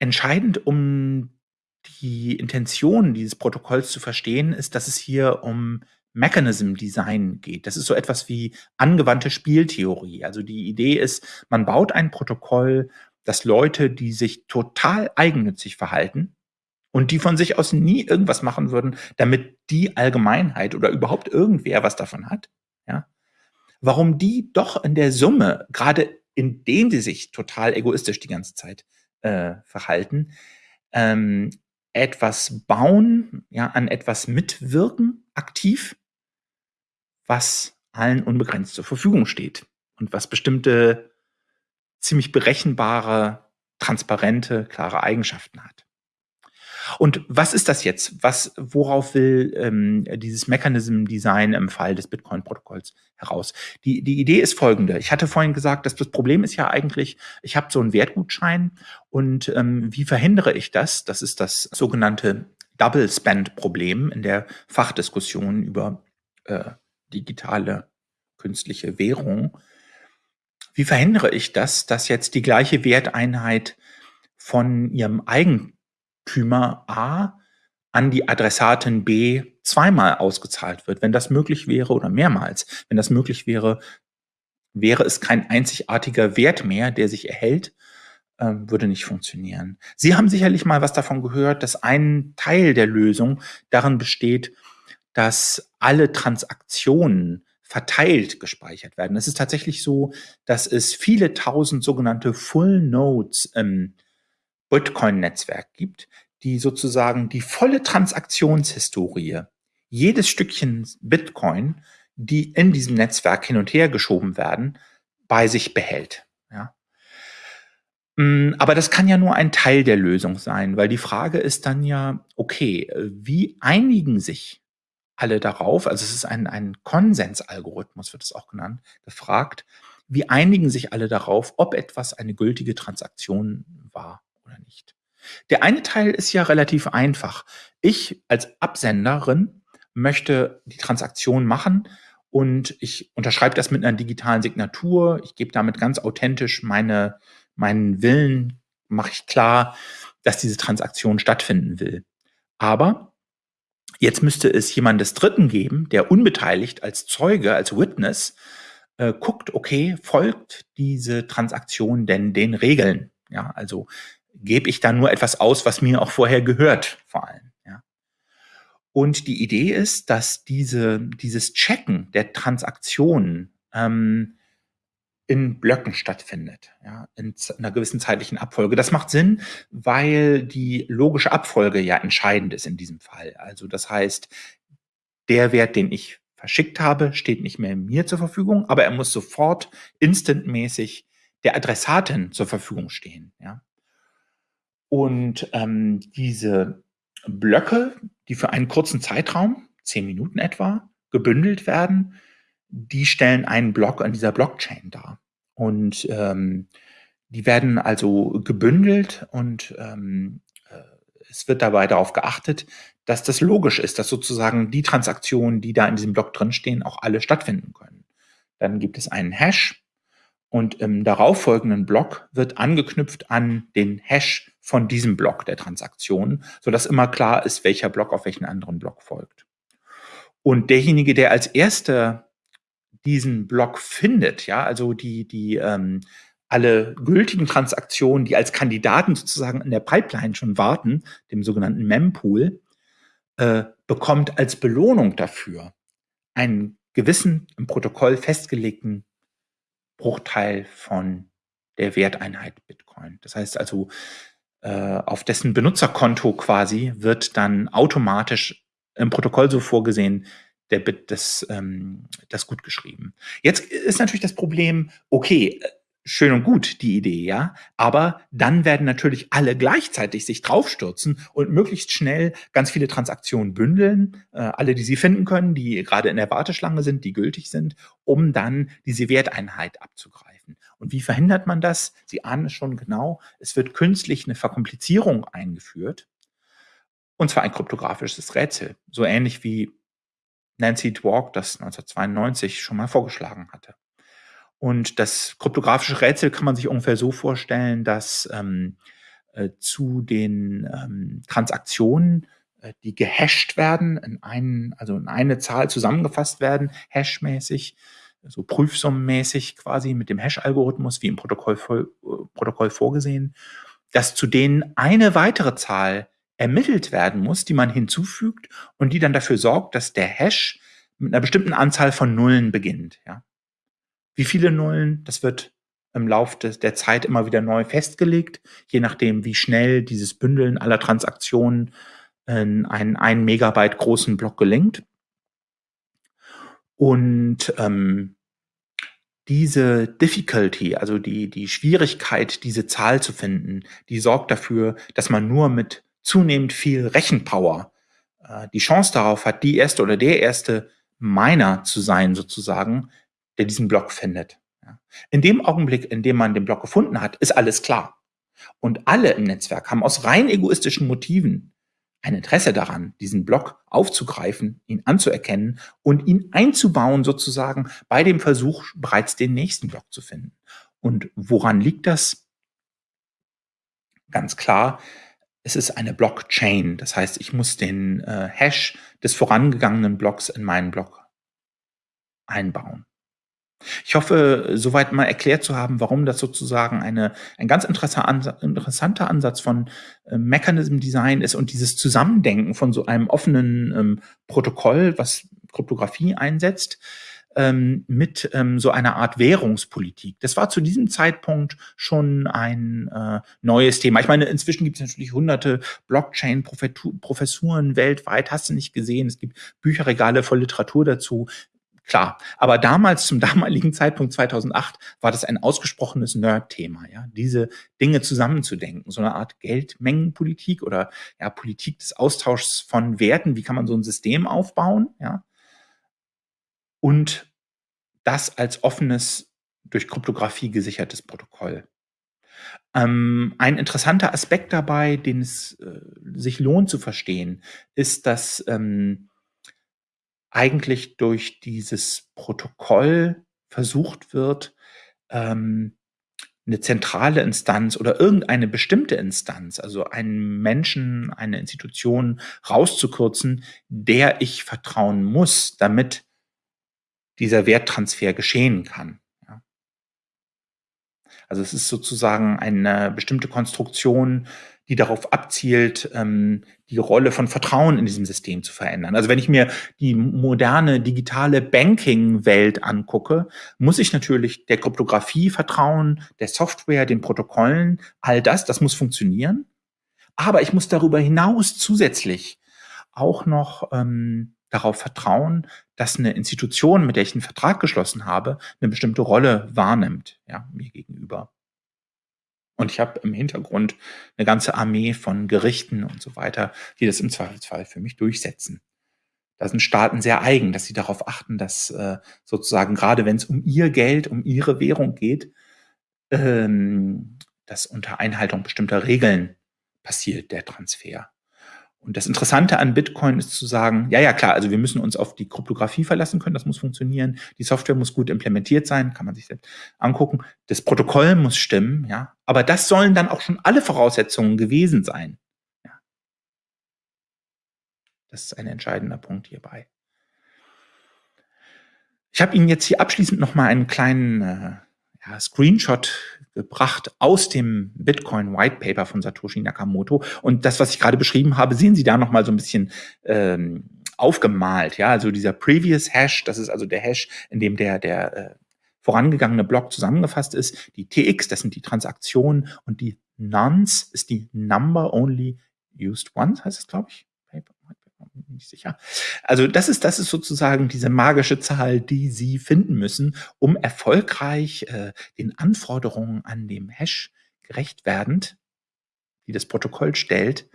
entscheidend, um die Intention dieses Protokolls zu verstehen, ist, dass es hier um Mechanism Design geht. Das ist so etwas wie angewandte Spieltheorie. Also die Idee ist, man baut ein Protokoll, das Leute, die sich total eigennützig verhalten und die von sich aus nie irgendwas machen würden, damit die Allgemeinheit oder überhaupt irgendwer was davon hat, ja, warum die doch in der Summe, gerade indem sie sich total egoistisch die ganze Zeit äh, verhalten, ähm, etwas bauen, ja, an etwas mitwirken, aktiv, was allen unbegrenzt zur Verfügung steht und was bestimmte ziemlich berechenbare, transparente, klare Eigenschaften hat. Und was ist das jetzt? Was, worauf will ähm, dieses Mechanism Design im Fall des Bitcoin-Protokolls heraus? Die, die Idee ist folgende. Ich hatte vorhin gesagt, dass das Problem ist ja eigentlich, ich habe so einen Wertgutschein und ähm, wie verhindere ich das? Das ist das sogenannte Double Spend Problem in der Fachdiskussion über äh, digitale künstliche Währung. Wie verhindere ich das, dass jetzt die gleiche Werteinheit von ihrem Eigentümer A an die Adressatin B zweimal ausgezahlt wird, wenn das möglich wäre oder mehrmals. Wenn das möglich wäre, wäre es kein einzigartiger Wert mehr, der sich erhält, würde nicht funktionieren. Sie haben sicherlich mal was davon gehört, dass ein Teil der Lösung darin besteht, dass alle Transaktionen verteilt gespeichert werden. Es ist tatsächlich so, dass es viele tausend sogenannte Full Nodes im Bitcoin-Netzwerk gibt, die sozusagen die volle Transaktionshistorie jedes Stückchen Bitcoin, die in diesem Netzwerk hin und her geschoben werden, bei sich behält. Mm, aber das kann ja nur ein Teil der Lösung sein, weil die Frage ist dann ja, okay, wie einigen sich alle darauf, also es ist ein, ein Konsensalgorithmus, wird es auch genannt, gefragt, wie einigen sich alle darauf, ob etwas eine gültige Transaktion war oder nicht. Der eine Teil ist ja relativ einfach. Ich als Absenderin möchte die Transaktion machen und ich unterschreibe das mit einer digitalen Signatur. Ich gebe damit ganz authentisch meine, meinen Willen, mache ich klar, dass diese Transaktion stattfinden will. Aber Jetzt müsste es jemandes Dritten geben, der unbeteiligt als Zeuge, als Witness äh, guckt, okay, folgt diese Transaktion denn den Regeln? Ja, also gebe ich da nur etwas aus, was mir auch vorher gehört, vor allem. Ja. Und die Idee ist, dass diese, dieses Checken der Transaktionen ähm, in Blöcken stattfindet, ja, in einer gewissen zeitlichen Abfolge. Das macht Sinn, weil die logische Abfolge ja entscheidend ist in diesem Fall. Also das heißt, der Wert, den ich verschickt habe, steht nicht mehr mir zur Verfügung, aber er muss sofort instantmäßig der Adressatin zur Verfügung stehen. Ja. Und ähm, diese Blöcke, die für einen kurzen Zeitraum, zehn Minuten etwa, gebündelt werden, die stellen einen Block an dieser Blockchain dar. Und ähm, die werden also gebündelt und ähm, äh, es wird dabei darauf geachtet, dass das logisch ist, dass sozusagen die Transaktionen, die da in diesem Block drinstehen, auch alle stattfinden können. Dann gibt es einen Hash und im darauffolgenden Block wird angeknüpft an den Hash von diesem Block der Transaktion, sodass immer klar ist, welcher Block auf welchen anderen Block folgt. Und derjenige, der als erster diesen Block findet, ja, also die, die ähm, alle gültigen Transaktionen, die als Kandidaten sozusagen in der Pipeline schon warten, dem sogenannten Mempool, äh, bekommt als Belohnung dafür einen gewissen im Protokoll festgelegten Bruchteil von der Werteinheit Bitcoin. Das heißt also, äh, auf dessen Benutzerkonto quasi wird dann automatisch im Protokoll so vorgesehen, der Bit das, ähm, das gut geschrieben. Jetzt ist natürlich das Problem, okay, schön und gut, die Idee, ja. Aber dann werden natürlich alle gleichzeitig sich draufstürzen und möglichst schnell ganz viele Transaktionen bündeln, äh, alle, die sie finden können, die gerade in der Warteschlange sind, die gültig sind, um dann diese Werteinheit abzugreifen. Und wie verhindert man das? Sie ahnen es schon genau. Es wird künstlich eine Verkomplizierung eingeführt. Und zwar ein kryptografisches Rätsel. So ähnlich wie Nancy Dwork das 1992 schon mal vorgeschlagen hatte. Und das kryptografische Rätsel kann man sich ungefähr so vorstellen, dass ähm, äh, zu den ähm, Transaktionen, äh, die gehasht werden, in einen, also in eine Zahl zusammengefasst werden, hashmäßig, so prüfsummenmäßig quasi mit dem Hash-Algorithmus wie im Protokoll, äh, Protokoll vorgesehen, dass zu denen eine weitere Zahl ermittelt werden muss, die man hinzufügt und die dann dafür sorgt, dass der Hash mit einer bestimmten Anzahl von Nullen beginnt. Ja? Wie viele Nullen, das wird im Laufe der Zeit immer wieder neu festgelegt, je nachdem, wie schnell dieses Bündeln aller Transaktionen in einen 1 Megabyte großen Block gelingt. Und ähm, diese Difficulty, also die, die Schwierigkeit, diese Zahl zu finden, die sorgt dafür, dass man nur mit zunehmend viel Rechenpower äh, die Chance darauf hat, die erste oder der erste Miner zu sein, sozusagen, der diesen Block findet. In dem Augenblick, in dem man den Block gefunden hat, ist alles klar. Und alle im Netzwerk haben aus rein egoistischen Motiven ein Interesse daran, diesen Block aufzugreifen, ihn anzuerkennen und ihn einzubauen sozusagen bei dem Versuch, bereits den nächsten Block zu finden. Und woran liegt das? Ganz klar, es ist eine Blockchain. Das heißt, ich muss den äh, Hash des vorangegangenen Blocks in meinen Block einbauen. Ich hoffe, soweit mal erklärt zu haben, warum das sozusagen eine, ein ganz interessanter Ansatz von äh, Mechanism Design ist und dieses Zusammendenken von so einem offenen ähm, Protokoll, was Kryptographie einsetzt, ähm, mit ähm, so einer Art Währungspolitik. Das war zu diesem Zeitpunkt schon ein äh, neues Thema. Ich meine, inzwischen gibt es natürlich hunderte Blockchain-Professuren weltweit, hast du nicht gesehen. Es gibt Bücherregale voll Literatur dazu. Klar, aber damals, zum damaligen Zeitpunkt 2008, war das ein ausgesprochenes Nerd-Thema, ja, diese Dinge zusammenzudenken, so eine Art Geldmengenpolitik oder ja, Politik des Austauschs von Werten, wie kann man so ein System aufbauen, ja, und das als offenes, durch Kryptographie gesichertes Protokoll. Ähm, ein interessanter Aspekt dabei, den es äh, sich lohnt zu verstehen, ist, dass ähm, eigentlich durch dieses Protokoll versucht wird, ähm, eine zentrale Instanz oder irgendeine bestimmte Instanz, also einen Menschen, eine Institution rauszukürzen, der ich vertrauen muss, damit dieser Werttransfer geschehen kann. Also es ist sozusagen eine bestimmte Konstruktion, die darauf abzielt, ähm, die Rolle von Vertrauen in diesem System zu verändern. Also wenn ich mir die moderne digitale Banking-Welt angucke, muss ich natürlich der Kryptographie vertrauen, der Software, den Protokollen, all das, das muss funktionieren. Aber ich muss darüber hinaus zusätzlich auch noch ähm, darauf vertrauen, dass eine Institution, mit der ich einen Vertrag geschlossen habe, eine bestimmte Rolle wahrnimmt, ja, mir gegenüber. Und ich habe im Hintergrund eine ganze Armee von Gerichten und so weiter, die das im Zweifelsfall für mich durchsetzen. Da sind Staaten sehr eigen, dass sie darauf achten, dass äh, sozusagen gerade wenn es um ihr Geld, um ihre Währung geht, ähm, dass unter Einhaltung bestimmter Regeln passiert der Transfer. Und das Interessante an Bitcoin ist zu sagen, ja, ja, klar, also wir müssen uns auf die Kryptographie verlassen können, das muss funktionieren, die Software muss gut implementiert sein, kann man sich selbst angucken, das Protokoll muss stimmen, ja, aber das sollen dann auch schon alle Voraussetzungen gewesen sein. Ja. Das ist ein entscheidender Punkt hierbei. Ich habe Ihnen jetzt hier abschließend noch mal einen kleinen äh, ja, Screenshot gebracht aus dem Bitcoin White Paper von Satoshi Nakamoto. Und das, was ich gerade beschrieben habe, sehen Sie da noch mal so ein bisschen ähm, aufgemalt. Ja, also dieser Previous Hash, das ist also der Hash, in dem der, der äh, vorangegangene Block zusammengefasst ist. Die TX, das sind die Transaktionen und die Nonce ist die Number Only Used Once, heißt es, glaube ich. Nicht sicher. Also das ist, das ist sozusagen diese magische Zahl, die Sie finden müssen, um erfolgreich äh, den Anforderungen an dem Hash gerecht werdend, die das Protokoll stellt,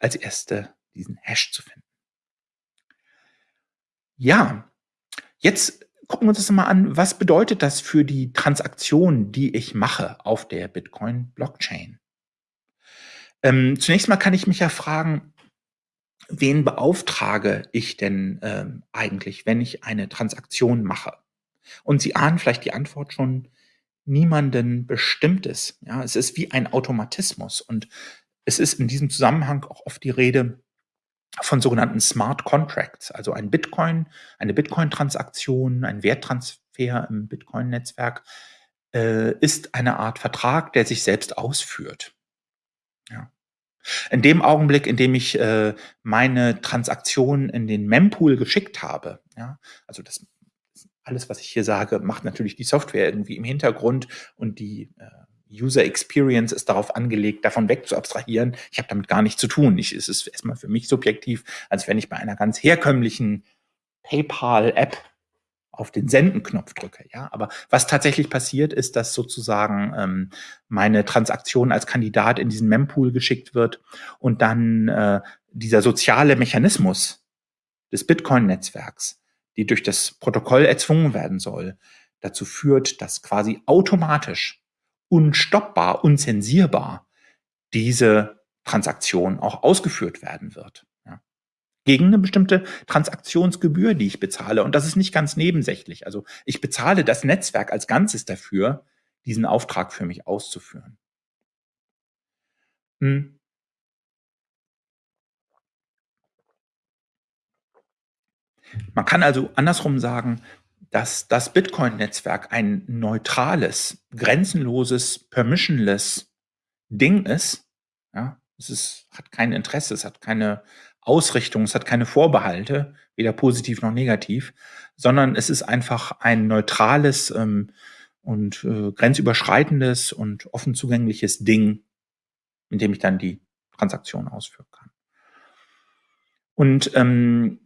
als erste diesen Hash zu finden. Ja, jetzt gucken wir uns das mal an. Was bedeutet das für die Transaktion, die ich mache auf der Bitcoin-Blockchain? Ähm, zunächst mal kann ich mich ja fragen, wen beauftrage ich denn ähm, eigentlich, wenn ich eine Transaktion mache? Und Sie ahnen vielleicht die Antwort schon, niemanden Bestimmtes. Ja, es ist wie ein Automatismus und es ist in diesem Zusammenhang auch oft die Rede von sogenannten Smart Contracts, also ein Bitcoin, eine Bitcoin-Transaktion, ein Werttransfer im Bitcoin-Netzwerk äh, ist eine Art Vertrag, der sich selbst ausführt. Ja. In dem Augenblick, in dem ich äh, meine Transaktion in den Mempool geschickt habe, ja, also das alles, was ich hier sage, macht natürlich die Software irgendwie im Hintergrund und die äh, User Experience ist darauf angelegt, davon weg zu abstrahieren. Ich habe damit gar nichts zu tun. Ich, es ist erstmal für mich subjektiv, als wenn ich bei einer ganz herkömmlichen PayPal-App auf den Senden-Knopf drücke. Ja, aber was tatsächlich passiert, ist, dass sozusagen ähm, meine Transaktion als Kandidat in diesen Mempool geschickt wird und dann äh, dieser soziale Mechanismus des Bitcoin-Netzwerks, die durch das Protokoll erzwungen werden soll, dazu führt, dass quasi automatisch unstoppbar, unzensierbar diese Transaktion auch ausgeführt werden wird. Gegen eine bestimmte Transaktionsgebühr, die ich bezahle. Und das ist nicht ganz nebensächlich. Also ich bezahle das Netzwerk als Ganzes dafür, diesen Auftrag für mich auszuführen. Hm. Man kann also andersrum sagen, dass das Bitcoin-Netzwerk ein neutrales, grenzenloses, permissionless Ding ist. Ja, es ist, hat kein Interesse, es hat keine Ausrichtung, es hat keine Vorbehalte, weder positiv noch negativ, sondern es ist einfach ein neutrales ähm, und äh, grenzüberschreitendes und offen zugängliches Ding, in dem ich dann die Transaktion ausführen kann. Und ähm,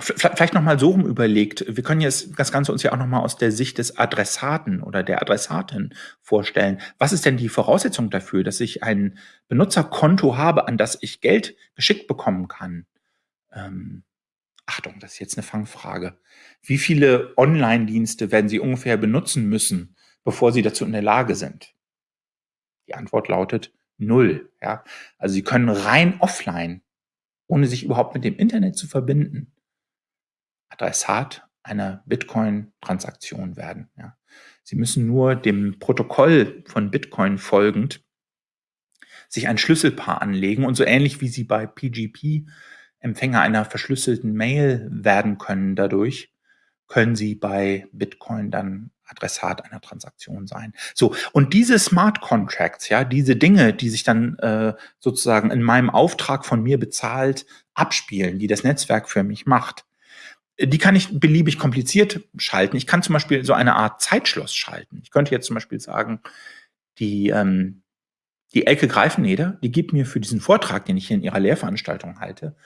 Vielleicht nochmal so rum überlegt. Wir können jetzt das Ganze uns ja auch nochmal aus der Sicht des Adressaten oder der Adressatin vorstellen. Was ist denn die Voraussetzung dafür, dass ich ein Benutzerkonto habe, an das ich Geld geschickt bekommen kann? Ähm, Achtung, das ist jetzt eine Fangfrage. Wie viele Online-Dienste werden Sie ungefähr benutzen müssen, bevor Sie dazu in der Lage sind? Die Antwort lautet null. Ja? Also Sie können rein offline, ohne sich überhaupt mit dem Internet zu verbinden, Adressat einer Bitcoin-Transaktion werden. Ja. Sie müssen nur dem Protokoll von Bitcoin folgend sich ein Schlüsselpaar anlegen und so ähnlich wie Sie bei PGP Empfänger einer verschlüsselten Mail werden können dadurch, können Sie bei Bitcoin dann Adressat einer Transaktion sein. So, und diese Smart Contracts, ja, diese Dinge, die sich dann äh, sozusagen in meinem Auftrag von mir bezahlt abspielen, die das Netzwerk für mich macht, die kann ich beliebig kompliziert schalten. Ich kann zum Beispiel so eine Art Zeitschloss schalten. Ich könnte jetzt zum Beispiel sagen, die, ähm, die Elke Greifeneder, die gibt mir für diesen Vortrag, den ich hier in ihrer Lehrveranstaltung halte,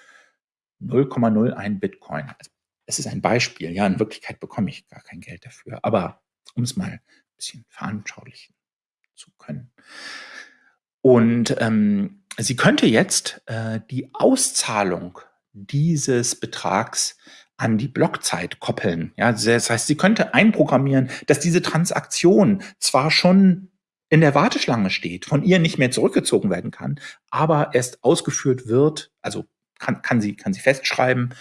0,01 Bitcoin. Also, es ist ein Beispiel. Ja, in Wirklichkeit bekomme ich gar kein Geld dafür. Aber um es mal ein bisschen veranschaulichen zu können. Und ähm, sie könnte jetzt äh, die Auszahlung dieses Betrags an die Blockzeit koppeln. Ja, das heißt, sie könnte einprogrammieren, dass diese Transaktion zwar schon in der Warteschlange steht, von ihr nicht mehr zurückgezogen werden kann, aber erst ausgeführt wird, also kann, kann, sie, kann sie festschreiben,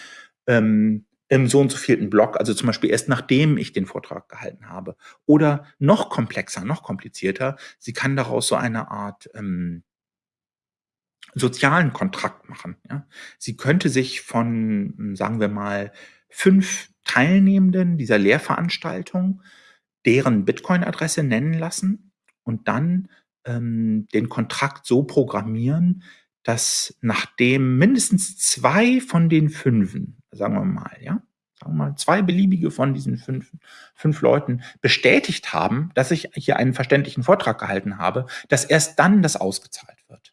ähm, im so und so vierten Block, also zum Beispiel erst nachdem ich den Vortrag gehalten habe. Oder noch komplexer, noch komplizierter, sie kann daraus so eine Art ähm, sozialen Kontrakt machen. Ja? Sie könnte sich von, sagen wir mal, fünf Teilnehmenden dieser Lehrveranstaltung deren Bitcoin-Adresse nennen lassen und dann ähm, den Kontrakt so programmieren, dass nachdem mindestens zwei von den fünfen, sagen wir mal, ja, sagen wir mal, zwei beliebige von diesen fünf, fünf Leuten bestätigt haben, dass ich hier einen verständlichen Vortrag gehalten habe, dass erst dann das ausgezahlt wird.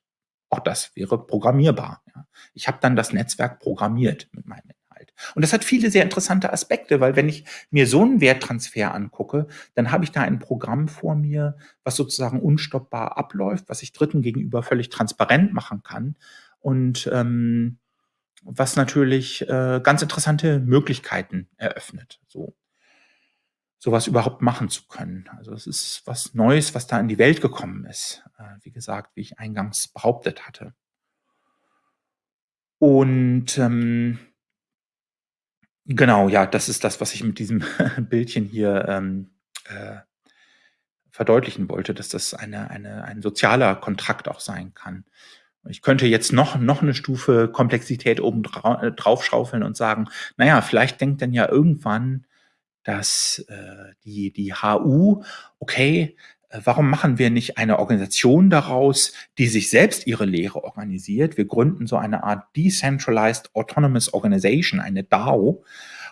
Auch das wäre programmierbar. Ja. Ich habe dann das Netzwerk programmiert mit meinem Inhalt. Und das hat viele sehr interessante Aspekte, weil wenn ich mir so einen Werttransfer angucke, dann habe ich da ein Programm vor mir, was sozusagen unstoppbar abläuft, was ich Dritten gegenüber völlig transparent machen kann und ähm, was natürlich äh, ganz interessante Möglichkeiten eröffnet. So sowas überhaupt machen zu können. Also es ist was Neues, was da in die Welt gekommen ist. Äh, wie gesagt, wie ich eingangs behauptet hatte. Und ähm, genau, ja, das ist das, was ich mit diesem Bildchen hier ähm, äh, verdeutlichen wollte, dass das eine, eine, ein sozialer Kontrakt auch sein kann. Ich könnte jetzt noch, noch eine Stufe Komplexität oben äh, drauf schaufeln und sagen, naja, vielleicht denkt dann ja irgendwann dass äh, die, die HU, okay, äh, warum machen wir nicht eine Organisation daraus, die sich selbst ihre Lehre organisiert? Wir gründen so eine Art Decentralized Autonomous Organization, eine DAO,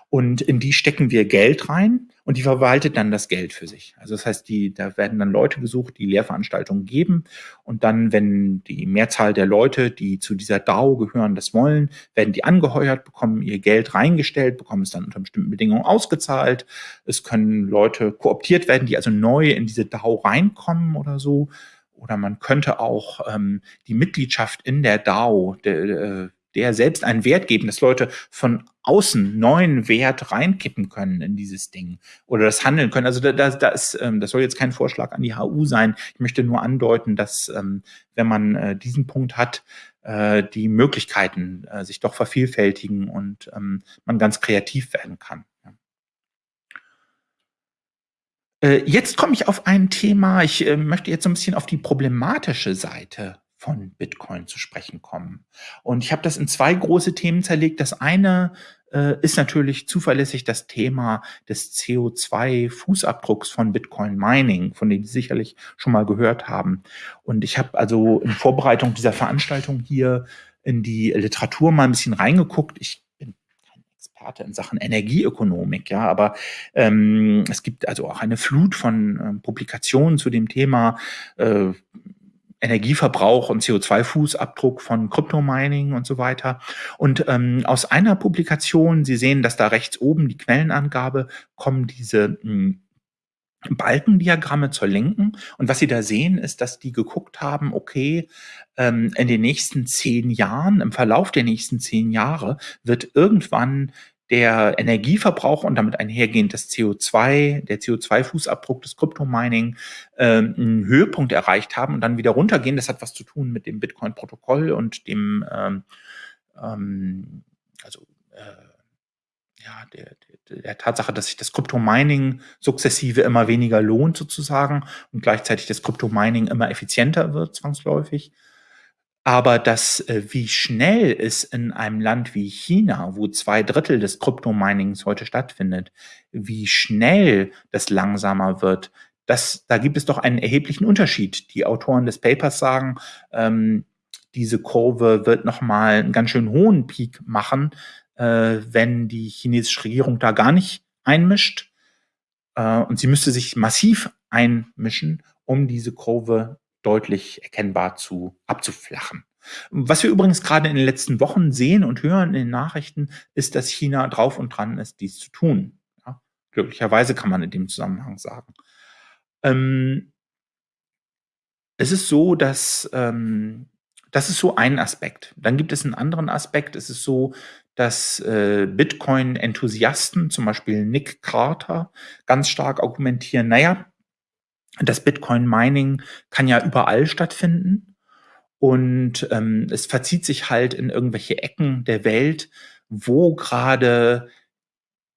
und in die stecken wir Geld rein und die verwaltet dann das Geld für sich. Also das heißt, die, da werden dann Leute gesucht, die Lehrveranstaltungen geben und dann, wenn die Mehrzahl der Leute, die zu dieser DAO gehören, das wollen, werden die angeheuert, bekommen ihr Geld reingestellt, bekommen es dann unter bestimmten Bedingungen ausgezahlt. Es können Leute kooptiert werden, die also neu in diese DAO reinkommen oder so. Oder man könnte auch ähm, die Mitgliedschaft in der DAO, der, äh, der selbst einen Wert geben, dass Leute von außen neuen Wert reinkippen können in dieses Ding oder das handeln können. Also da, da, ähm, das soll jetzt kein Vorschlag an die HU sein. Ich möchte nur andeuten, dass ähm, wenn man äh, diesen Punkt hat, äh, die Möglichkeiten äh, sich doch vervielfältigen und ähm, man ganz kreativ werden kann. Jetzt komme ich auf ein Thema, ich möchte jetzt so ein bisschen auf die problematische Seite von Bitcoin zu sprechen kommen. Und ich habe das in zwei große Themen zerlegt. Das eine äh, ist natürlich zuverlässig das Thema des CO2-Fußabdrucks von Bitcoin Mining, von dem Sie sicherlich schon mal gehört haben. Und ich habe also in Vorbereitung dieser Veranstaltung hier in die Literatur mal ein bisschen reingeguckt. Ich bin kein Experte in Sachen Energieökonomik, ja, aber ähm, es gibt also auch eine Flut von äh, Publikationen zu dem Thema. Äh, Energieverbrauch und CO2-Fußabdruck von Kryptomining und so weiter. Und ähm, aus einer Publikation, Sie sehen, dass da rechts oben die Quellenangabe kommen diese hm, Balkendiagramme zur Linken. Und was Sie da sehen, ist, dass die geguckt haben, okay, ähm, in den nächsten zehn Jahren, im Verlauf der nächsten zehn Jahre, wird irgendwann der Energieverbrauch und damit einhergehend das CO2, der CO2-Fußabdruck des Kryptomining äh, einen Höhepunkt erreicht haben und dann wieder runtergehen. Das hat was zu tun mit dem Bitcoin-Protokoll und dem, ähm, ähm, also äh, ja, der, der, der Tatsache, dass sich das Kryptomining sukzessive immer weniger lohnt sozusagen und gleichzeitig das Kryptomining immer effizienter wird zwangsläufig. Aber das, äh, wie schnell es in einem Land wie China, wo zwei Drittel des Kryptominings heute stattfindet, wie schnell das langsamer wird, das, da gibt es doch einen erheblichen Unterschied. Die Autoren des Papers sagen, ähm, diese Kurve wird nochmal einen ganz schön hohen Peak machen, äh, wenn die chinesische Regierung da gar nicht einmischt. Äh, und sie müsste sich massiv einmischen, um diese Kurve deutlich erkennbar zu abzuflachen. Was wir übrigens gerade in den letzten Wochen sehen und hören in den Nachrichten, ist, dass China drauf und dran ist, dies zu tun. Ja, glücklicherweise kann man in dem Zusammenhang sagen. Ähm, es ist so, dass ähm, das ist so ein Aspekt. Dann gibt es einen anderen Aspekt. Es ist so, dass äh, Bitcoin-Enthusiasten, zum Beispiel Nick Carter, ganz stark argumentieren, naja, das Bitcoin-Mining kann ja überall stattfinden. Und ähm, es verzieht sich halt in irgendwelche Ecken der Welt, wo gerade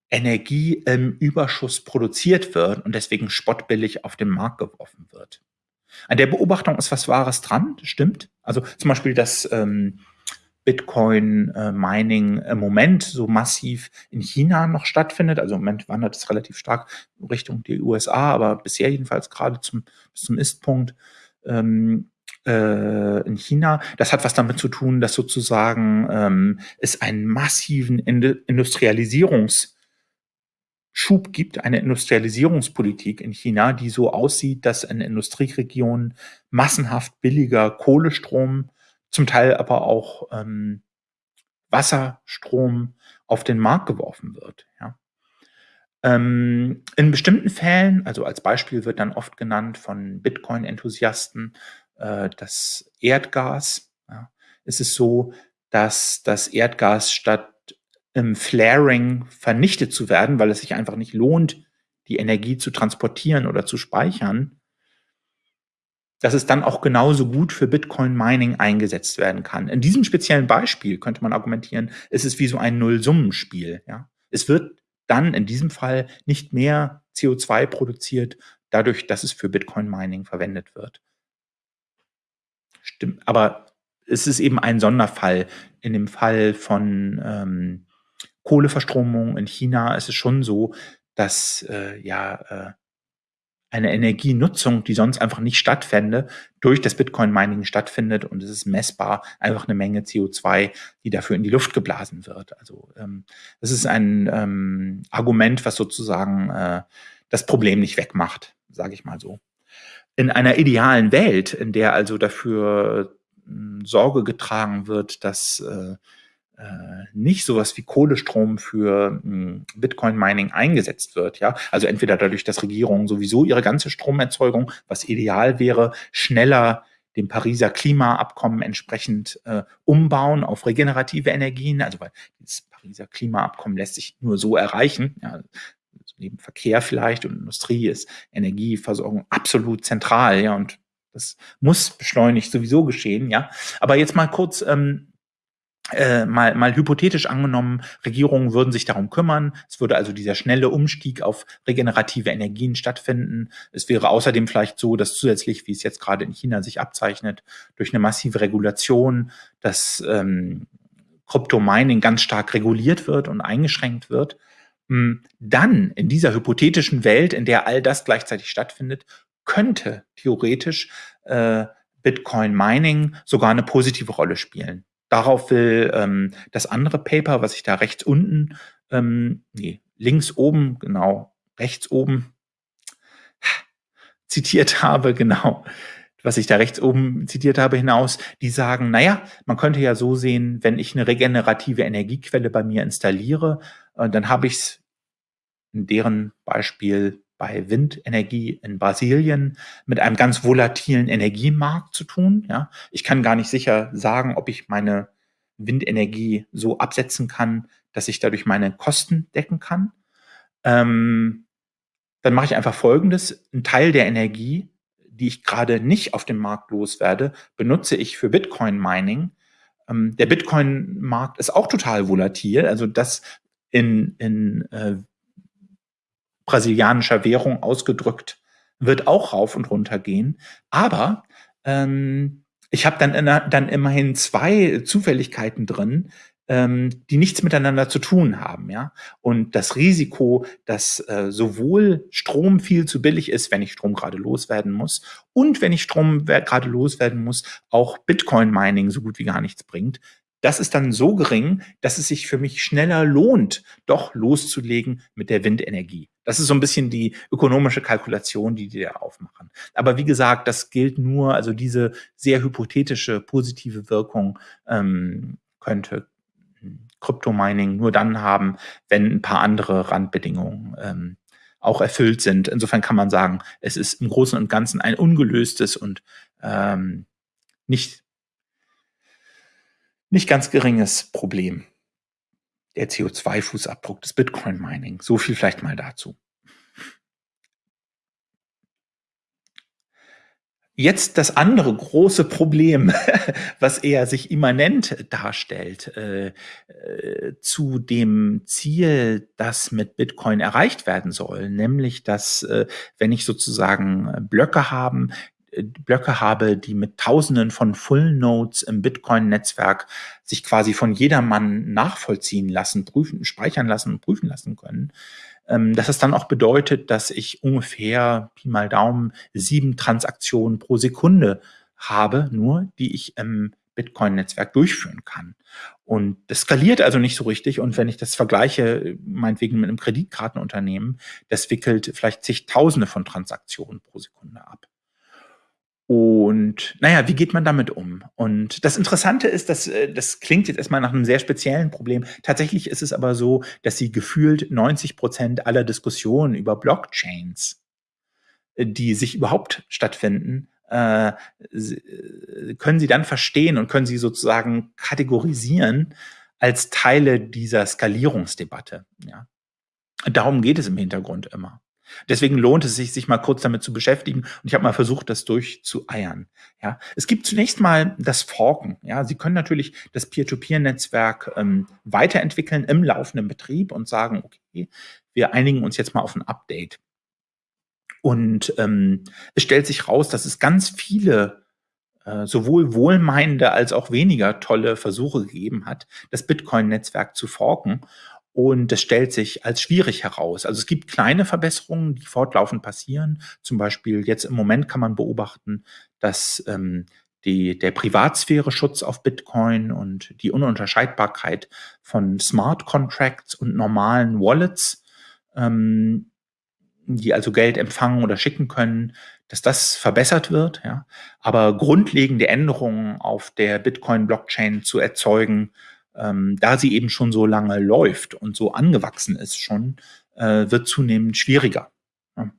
Energie im Überschuss produziert wird und deswegen spottbillig auf den Markt geworfen wird. An der Beobachtung ist was Wahres dran, stimmt. Also zum Beispiel, dass ähm, Bitcoin-Mining äh, im Moment so massiv in China noch stattfindet. Also im Moment wandert es relativ stark Richtung die USA, aber bisher jedenfalls gerade zum, bis zum Ist-Punkt ähm, äh, in China. Das hat was damit zu tun, dass sozusagen ähm, es einen massiven Industrialisierungs- Schub gibt, eine Industrialisierungspolitik in China, die so aussieht, dass in Industrieregionen massenhaft billiger Kohlestrom zum Teil aber auch ähm, Wasserstrom auf den Markt geworfen wird. Ja. Ähm, in bestimmten Fällen, also als Beispiel wird dann oft genannt von Bitcoin-Enthusiasten äh, das Erdgas. Ja. Es ist so, dass das Erdgas statt im Flaring vernichtet zu werden, weil es sich einfach nicht lohnt, die Energie zu transportieren oder zu speichern, dass es dann auch genauso gut für Bitcoin-Mining eingesetzt werden kann. In diesem speziellen Beispiel könnte man argumentieren, es ist wie so ein Nullsummenspiel. Ja? Es wird dann in diesem Fall nicht mehr CO2 produziert, dadurch, dass es für Bitcoin-Mining verwendet wird. Stimmt, aber es ist eben ein Sonderfall. In dem Fall von ähm, Kohleverstromung in China ist es schon so, dass äh, ja äh, eine Energienutzung, die sonst einfach nicht stattfände, durch das Bitcoin-Mining stattfindet und es ist messbar einfach eine Menge CO2, die dafür in die Luft geblasen wird. Also ähm, das ist ein ähm, Argument, was sozusagen äh, das Problem nicht wegmacht, sage ich mal so. In einer idealen Welt, in der also dafür äh, Sorge getragen wird, dass äh, nicht sowas wie Kohlestrom für hm, Bitcoin-Mining eingesetzt wird. Ja, also entweder dadurch, dass Regierungen sowieso ihre ganze Stromerzeugung, was ideal wäre, schneller dem Pariser Klimaabkommen entsprechend äh, umbauen auf regenerative Energien. Also weil das Pariser Klimaabkommen lässt sich nur so erreichen. Ja, neben Verkehr vielleicht und Industrie ist Energieversorgung absolut zentral. Ja, und das muss beschleunigt sowieso geschehen. Ja, aber jetzt mal kurz ähm, äh, mal, mal hypothetisch angenommen, Regierungen würden sich darum kümmern. Es würde also dieser schnelle Umstieg auf regenerative Energien stattfinden. Es wäre außerdem vielleicht so, dass zusätzlich, wie es jetzt gerade in China sich abzeichnet, durch eine massive Regulation das ähm, Kryptomining ganz stark reguliert wird und eingeschränkt wird. Hm, dann in dieser hypothetischen Welt, in der all das gleichzeitig stattfindet, könnte theoretisch äh, Bitcoin Mining sogar eine positive Rolle spielen. Darauf will ähm, das andere Paper, was ich da rechts unten, ähm, nee, links oben, genau, rechts oben zitiert habe, genau, was ich da rechts oben zitiert habe, hinaus, die sagen, naja, man könnte ja so sehen, wenn ich eine regenerative Energiequelle bei mir installiere, äh, dann habe ich es in deren Beispiel bei Windenergie in Brasilien mit einem ganz volatilen Energiemarkt zu tun. Ja, ich kann gar nicht sicher sagen, ob ich meine Windenergie so absetzen kann, dass ich dadurch meine Kosten decken kann. Ähm, dann mache ich einfach Folgendes. Ein Teil der Energie, die ich gerade nicht auf dem Markt loswerde, benutze ich für Bitcoin-Mining. Ähm, der Bitcoin-Markt ist auch total volatil. Also das in, in äh, brasilianischer Währung ausgedrückt, wird auch rauf und runter gehen. Aber ähm, ich habe dann, dann immerhin zwei Zufälligkeiten drin, ähm, die nichts miteinander zu tun haben, ja. Und das Risiko, dass äh, sowohl Strom viel zu billig ist, wenn ich Strom gerade loswerden muss, und wenn ich Strom gerade loswerden muss, auch Bitcoin-Mining so gut wie gar nichts bringt, das ist dann so gering, dass es sich für mich schneller lohnt, doch loszulegen mit der Windenergie. Das ist so ein bisschen die ökonomische Kalkulation, die die da aufmachen. Aber wie gesagt, das gilt nur, also diese sehr hypothetische positive Wirkung ähm, könnte Kryptomining nur dann haben, wenn ein paar andere Randbedingungen ähm, auch erfüllt sind. Insofern kann man sagen, es ist im Großen und Ganzen ein ungelöstes und ähm, nicht nicht ganz geringes Problem. Der CO2-Fußabdruck des Bitcoin-Mining. So viel vielleicht mal dazu. Jetzt das andere große Problem, was eher sich immanent darstellt äh, äh, zu dem Ziel, das mit Bitcoin erreicht werden soll, nämlich dass, äh, wenn ich sozusagen Blöcke haben, Blöcke habe, die mit Tausenden von Full Nodes im Bitcoin-Netzwerk sich quasi von jedermann nachvollziehen lassen, prüfen, speichern lassen und prüfen lassen können, ähm, dass es dann auch bedeutet, dass ich ungefähr Pi mal Daumen sieben Transaktionen pro Sekunde habe, nur die ich im Bitcoin-Netzwerk durchführen kann. Und das skaliert also nicht so richtig. Und wenn ich das vergleiche, meinetwegen mit einem Kreditkartenunternehmen, das wickelt vielleicht zigtausende von Transaktionen pro Sekunde ab. Und naja, wie geht man damit um? Und das Interessante ist, dass äh, das klingt jetzt erstmal nach einem sehr speziellen Problem. Tatsächlich ist es aber so, dass sie gefühlt 90 Prozent aller Diskussionen über Blockchains, äh, die sich überhaupt stattfinden, äh, äh, können sie dann verstehen und können sie sozusagen kategorisieren als Teile dieser Skalierungsdebatte. Ja. Darum geht es im Hintergrund immer. Deswegen lohnt es sich, sich mal kurz damit zu beschäftigen. Und ich habe mal versucht, das durchzueiern. Ja, es gibt zunächst mal das Forken. Ja, Sie können natürlich das Peer-to-Peer-Netzwerk ähm, weiterentwickeln im laufenden Betrieb und sagen, okay, wir einigen uns jetzt mal auf ein Update. Und ähm, es stellt sich raus, dass es ganz viele äh, sowohl wohlmeinende als auch weniger tolle Versuche gegeben hat, das Bitcoin-Netzwerk zu forken. Und das stellt sich als schwierig heraus. Also es gibt kleine Verbesserungen, die fortlaufend passieren. Zum Beispiel jetzt im Moment kann man beobachten, dass ähm, die, der Privatsphäre-Schutz auf Bitcoin und die Ununterscheidbarkeit von Smart Contracts und normalen Wallets, ähm, die also Geld empfangen oder schicken können, dass das verbessert wird. Ja. Aber grundlegende Änderungen auf der Bitcoin-Blockchain zu erzeugen, ähm, da sie eben schon so lange läuft und so angewachsen ist schon, äh, wird zunehmend schwieriger. Ja.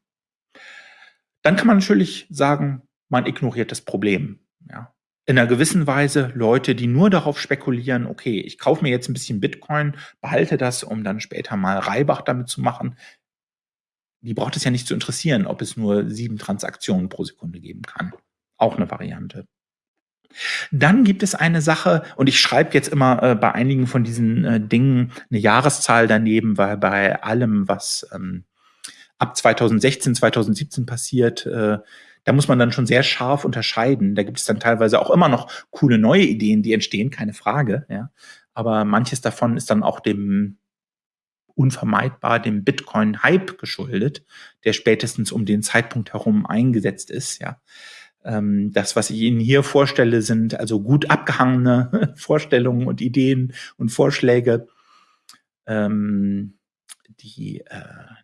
Dann kann man natürlich sagen, man ignoriert das Problem. Ja. In einer gewissen Weise Leute, die nur darauf spekulieren, okay, ich kaufe mir jetzt ein bisschen Bitcoin, behalte das, um dann später mal Reibach damit zu machen. Die braucht es ja nicht zu interessieren, ob es nur sieben Transaktionen pro Sekunde geben kann. Auch eine Variante. Dann gibt es eine Sache, und ich schreibe jetzt immer äh, bei einigen von diesen äh, Dingen eine Jahreszahl daneben, weil bei allem, was ähm, ab 2016, 2017 passiert, äh, da muss man dann schon sehr scharf unterscheiden. Da gibt es dann teilweise auch immer noch coole neue Ideen, die entstehen, keine Frage. Ja. Aber manches davon ist dann auch dem unvermeidbar dem Bitcoin-Hype geschuldet, der spätestens um den Zeitpunkt herum eingesetzt ist. Ja. Ähm, das, was ich Ihnen hier vorstelle, sind also gut abgehangene Vorstellungen und Ideen und Vorschläge, ähm, die, äh,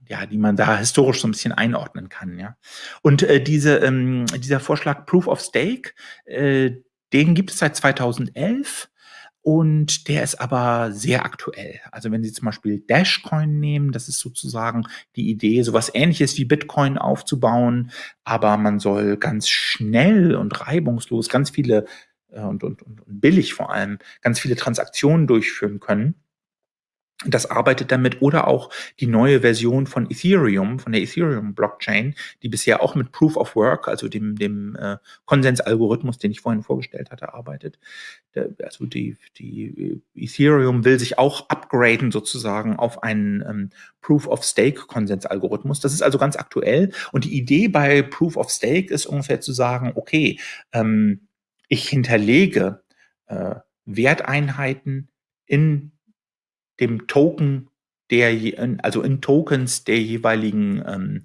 ja, die man da historisch so ein bisschen einordnen kann. Ja. Und äh, diese, ähm, dieser Vorschlag Proof of Stake, äh, den gibt es seit 2011 und der ist aber sehr aktuell. Also wenn Sie zum Beispiel Dashcoin nehmen, das ist sozusagen die Idee, sowas ähnliches wie Bitcoin aufzubauen, aber man soll ganz schnell und reibungslos ganz viele äh, und, und, und billig vor allem ganz viele Transaktionen durchführen können das arbeitet damit oder auch die neue Version von Ethereum, von der Ethereum-Blockchain, die bisher auch mit Proof of Work, also dem, dem äh, Konsensalgorithmus, den ich vorhin vorgestellt hatte, arbeitet. Der, also die, die Ethereum will sich auch upgraden sozusagen auf einen ähm, Proof of Stake Konsensalgorithmus. Das ist also ganz aktuell. Und die Idee bei Proof of Stake ist ungefähr zu sagen, okay, ähm, ich hinterlege äh, Werteinheiten in dem Token der, also in Tokens der jeweiligen ähm,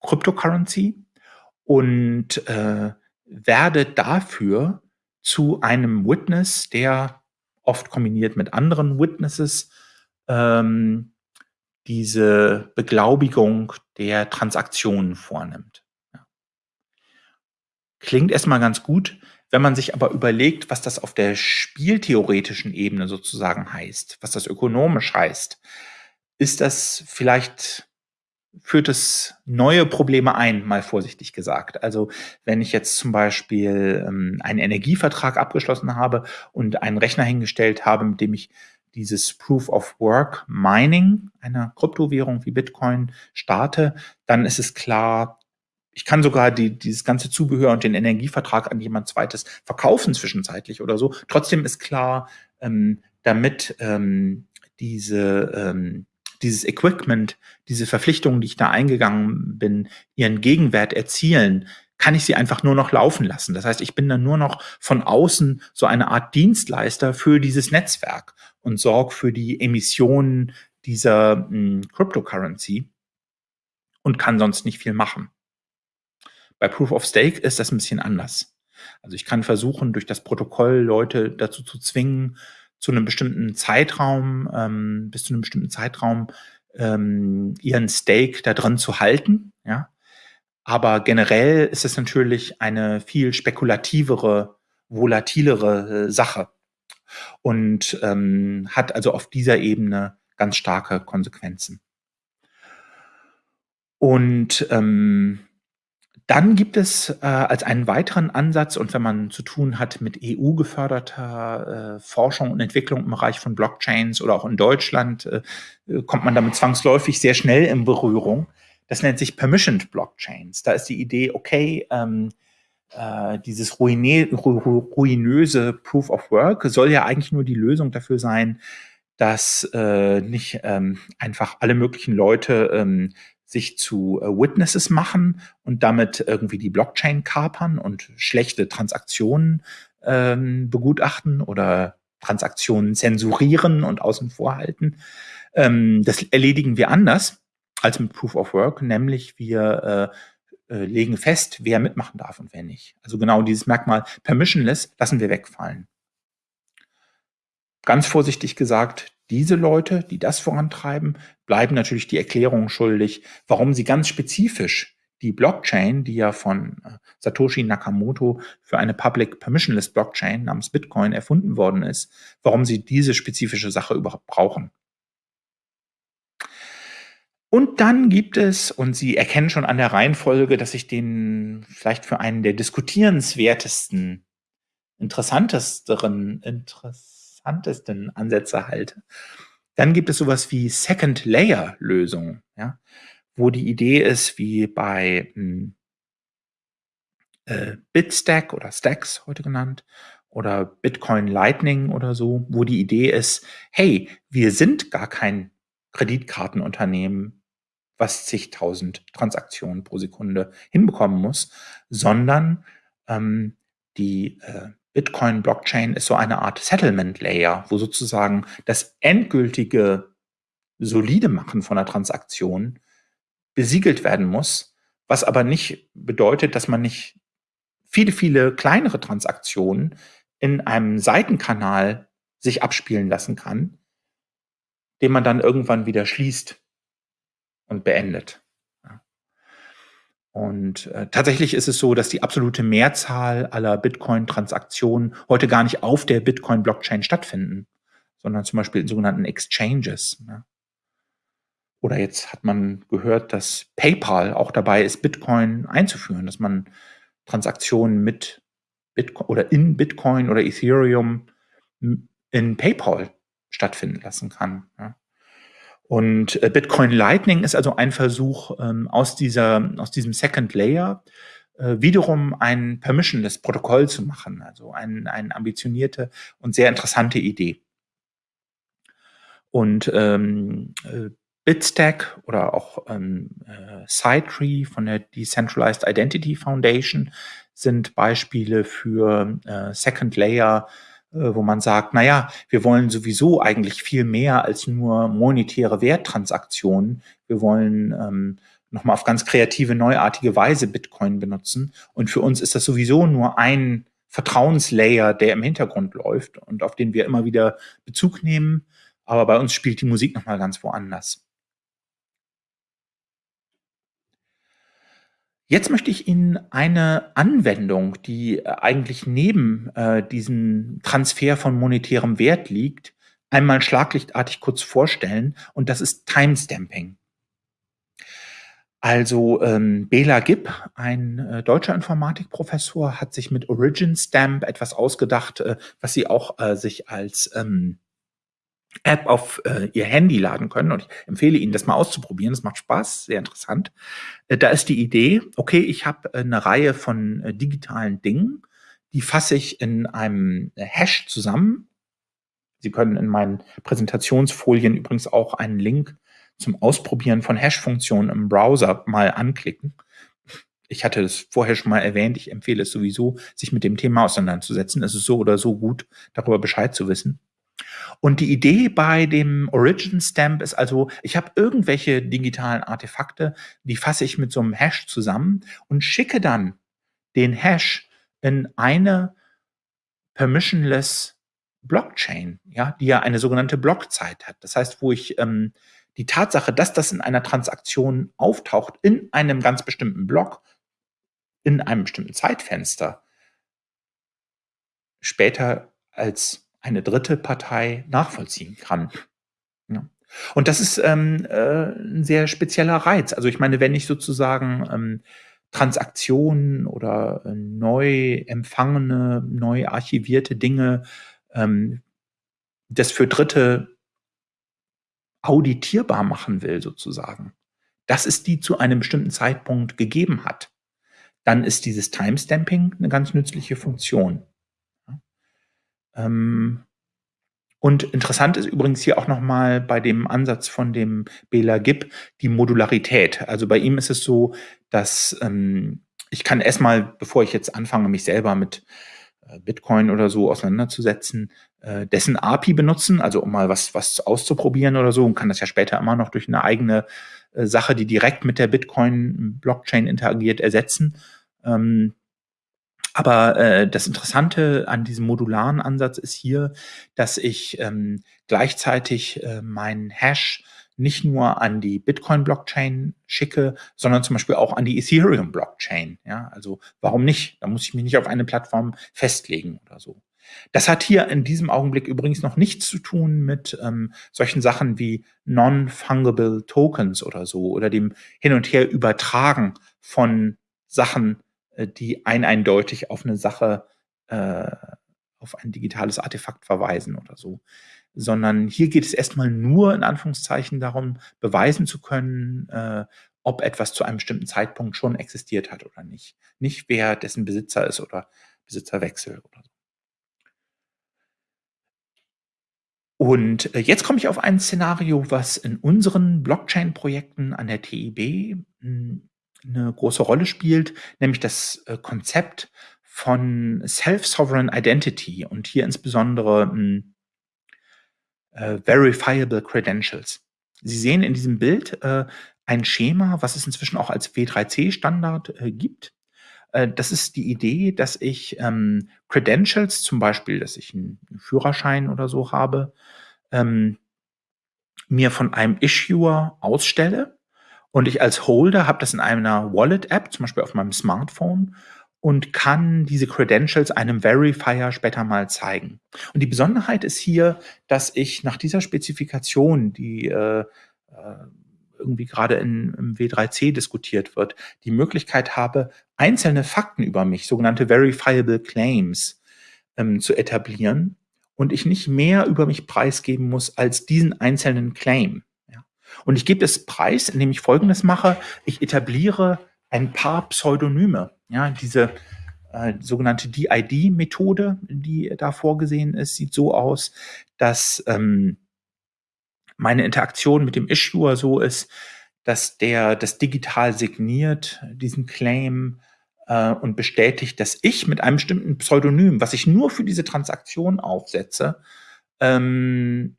Cryptocurrency und äh, werde dafür zu einem Witness, der oft kombiniert mit anderen Witnesses ähm, diese Beglaubigung der Transaktionen vornimmt. Klingt erstmal ganz gut, wenn man sich aber überlegt, was das auf der spieltheoretischen Ebene sozusagen heißt, was das ökonomisch heißt, ist das vielleicht führt es neue Probleme ein, mal vorsichtig gesagt. Also wenn ich jetzt zum Beispiel ähm, einen Energievertrag abgeschlossen habe und einen Rechner hingestellt habe, mit dem ich dieses Proof of Work Mining einer Kryptowährung wie Bitcoin starte, dann ist es klar, ich kann sogar die, dieses ganze Zubehör und den Energievertrag an jemand zweites verkaufen zwischenzeitlich oder so. Trotzdem ist klar, ähm, damit ähm, diese, ähm, dieses Equipment, diese Verpflichtungen, die ich da eingegangen bin, ihren Gegenwert erzielen, kann ich sie einfach nur noch laufen lassen. Das heißt, ich bin dann nur noch von außen so eine Art Dienstleister für dieses Netzwerk und sorge für die Emissionen dieser mh, hm, Cryptocurrency und kann sonst nicht viel machen. Bei Proof of Stake ist das ein bisschen anders. Also ich kann versuchen, durch das Protokoll Leute dazu zu zwingen, zu einem bestimmten Zeitraum, ähm, bis zu einem bestimmten Zeitraum ähm, ihren Stake da drin zu halten. Ja? Aber generell ist es natürlich eine viel spekulativere, volatilere äh, Sache und ähm, hat also auf dieser Ebene ganz starke Konsequenzen. Und ähm, dann gibt es äh, als einen weiteren Ansatz und wenn man zu tun hat mit EU-geförderter äh, Forschung und Entwicklung im Bereich von Blockchains oder auch in Deutschland, äh, kommt man damit zwangsläufig sehr schnell in Berührung. Das nennt sich Permissioned Blockchains. Da ist die Idee, okay, ähm, äh, dieses ruinö ruinöse Proof of Work soll ja eigentlich nur die Lösung dafür sein, dass äh, nicht ähm, einfach alle möglichen Leute ähm, sich zu äh, Witnesses machen und damit irgendwie die Blockchain kapern und schlechte Transaktionen ähm, begutachten oder Transaktionen zensurieren und außen vor halten. Ähm, das erledigen wir anders als mit Proof of Work, nämlich wir äh, äh, legen fest, wer mitmachen darf und wer nicht. Also genau dieses Merkmal permissionless lassen wir wegfallen. Ganz vorsichtig gesagt, diese Leute, die das vorantreiben, bleiben natürlich die Erklärung schuldig, warum sie ganz spezifisch die Blockchain, die ja von äh, Satoshi Nakamoto für eine Public Permissionless Blockchain namens Bitcoin erfunden worden ist, warum sie diese spezifische Sache überhaupt brauchen. Und dann gibt es, und Sie erkennen schon an der Reihenfolge, dass ich den vielleicht für einen der diskutierenswertesten, interessantesteren, interessantesten Ansätze halte. Dann gibt es sowas wie Second-Layer-Lösungen, ja, wo die Idee ist, wie bei hm, äh, Bitstack oder Stacks heute genannt oder Bitcoin Lightning oder so, wo die Idee ist, hey, wir sind gar kein Kreditkartenunternehmen, was zigtausend Transaktionen pro Sekunde hinbekommen muss, sondern ähm, die äh, Bitcoin-Blockchain ist so eine Art Settlement-Layer, wo sozusagen das endgültige solide Machen von einer Transaktion besiegelt werden muss, was aber nicht bedeutet, dass man nicht viele, viele kleinere Transaktionen in einem Seitenkanal sich abspielen lassen kann, den man dann irgendwann wieder schließt und beendet. Und äh, tatsächlich ist es so, dass die absolute Mehrzahl aller Bitcoin-Transaktionen heute gar nicht auf der Bitcoin-Blockchain stattfinden, sondern zum Beispiel in sogenannten Exchanges. Ne? Oder jetzt hat man gehört, dass PayPal auch dabei ist, Bitcoin einzuführen, dass man Transaktionen mit Bitcoin oder in Bitcoin oder Ethereum in PayPal stattfinden lassen kann. Ja? Und äh, Bitcoin Lightning ist also ein Versuch, ähm, aus, dieser, aus diesem Second Layer äh, wiederum ein permissionless Protokoll zu machen, also eine ein ambitionierte und sehr interessante Idee. Und ähm, äh, Bitstack oder auch ähm, äh, SideTree von der Decentralized Identity Foundation sind Beispiele für äh, Second Layer wo man sagt, naja, wir wollen sowieso eigentlich viel mehr als nur monetäre Werttransaktionen. Wir wollen ähm, nochmal auf ganz kreative, neuartige Weise Bitcoin benutzen. Und für uns ist das sowieso nur ein Vertrauenslayer, der im Hintergrund läuft und auf den wir immer wieder Bezug nehmen. Aber bei uns spielt die Musik nochmal ganz woanders. Jetzt möchte ich Ihnen eine Anwendung, die äh, eigentlich neben äh, diesem Transfer von monetärem Wert liegt, einmal schlaglichtartig kurz vorstellen und das ist Timestamping. Also ähm, Bela Gibb, ein äh, deutscher Informatikprofessor, hat sich mit Origin Stamp etwas ausgedacht, äh, was sie auch äh, sich als ähm, App auf äh, ihr Handy laden können. Und ich empfehle Ihnen, das mal auszuprobieren. Das macht Spaß, sehr interessant. Äh, da ist die Idee, okay, ich habe äh, eine Reihe von äh, digitalen Dingen, die fasse ich in einem äh, Hash zusammen. Sie können in meinen Präsentationsfolien übrigens auch einen Link zum Ausprobieren von Hash-Funktionen im Browser mal anklicken. Ich hatte es vorher schon mal erwähnt. Ich empfehle es sowieso, sich mit dem Thema auseinanderzusetzen. Es ist so oder so gut, darüber Bescheid zu wissen. Und die Idee bei dem Origin Stamp ist also, ich habe irgendwelche digitalen Artefakte, die fasse ich mit so einem Hash zusammen und schicke dann den Hash in eine permissionless Blockchain, ja, die ja eine sogenannte Blockzeit hat. Das heißt, wo ich ähm, die Tatsache, dass das in einer Transaktion auftaucht, in einem ganz bestimmten Block, in einem bestimmten Zeitfenster später als eine dritte Partei nachvollziehen kann. Ja. Und das ist ähm, äh, ein sehr spezieller Reiz. Also ich meine, wenn ich sozusagen ähm, Transaktionen oder äh, neu empfangene, neu archivierte Dinge, ähm, das für Dritte auditierbar machen will, sozusagen, dass es die zu einem bestimmten Zeitpunkt gegeben hat, dann ist dieses Timestamping eine ganz nützliche Funktion. Ähm, und interessant ist übrigens hier auch nochmal bei dem Ansatz von dem Bela Gibb die Modularität. Also bei ihm ist es so, dass ähm, ich kann erstmal, bevor ich jetzt anfange, mich selber mit äh, Bitcoin oder so auseinanderzusetzen, äh, dessen API benutzen, also um mal was, was auszuprobieren oder so und kann das ja später immer noch durch eine eigene äh, Sache, die direkt mit der Bitcoin-Blockchain interagiert, ersetzen. Ähm, aber äh, das Interessante an diesem modularen Ansatz ist hier, dass ich ähm, gleichzeitig äh, meinen Hash nicht nur an die Bitcoin-Blockchain schicke, sondern zum Beispiel auch an die Ethereum-Blockchain. Ja, also warum nicht? Da muss ich mich nicht auf eine Plattform festlegen oder so. Das hat hier in diesem Augenblick übrigens noch nichts zu tun mit ähm, solchen Sachen wie Non-Fungible Tokens oder so oder dem Hin- und Her übertragen von Sachen, die ein eindeutig auf eine Sache, äh, auf ein digitales Artefakt verweisen oder so. Sondern hier geht es erstmal nur in Anführungszeichen darum, beweisen zu können, äh, ob etwas zu einem bestimmten Zeitpunkt schon existiert hat oder nicht. Nicht wer dessen Besitzer ist oder Besitzerwechsel oder so. Und äh, jetzt komme ich auf ein Szenario, was in unseren Blockchain-Projekten an der TIB hm, eine große Rolle spielt, nämlich das äh, Konzept von Self-Sovereign Identity und hier insbesondere hm, äh, Verifiable Credentials. Sie sehen in diesem Bild äh, ein Schema, was es inzwischen auch als W3C-Standard äh, gibt. Äh, das ist die Idee, dass ich ähm, Credentials, zum Beispiel, dass ich einen Führerschein oder so habe, ähm, mir von einem Issuer ausstelle und ich als Holder habe das in einer Wallet-App, zum Beispiel auf meinem Smartphone, und kann diese Credentials einem Verifier später mal zeigen. Und die Besonderheit ist hier, dass ich nach dieser Spezifikation, die äh, äh irgendwie gerade in, im W3C diskutiert wird, die Möglichkeit habe, einzelne Fakten über mich, sogenannte Verifiable Claims, ähm, zu etablieren und ich nicht mehr über mich preisgeben muss als diesen einzelnen Claim. Und ich gebe es preis, indem ich Folgendes mache. Ich etabliere ein paar Pseudonyme. Ja, diese äh, sogenannte DID-Methode, die da vorgesehen ist, sieht so aus, dass ähm, meine Interaktion mit dem Issuer so ist, dass der das digital signiert, diesen Claim äh, und bestätigt, dass ich mit einem bestimmten Pseudonym, was ich nur für diese Transaktion aufsetze, ähm,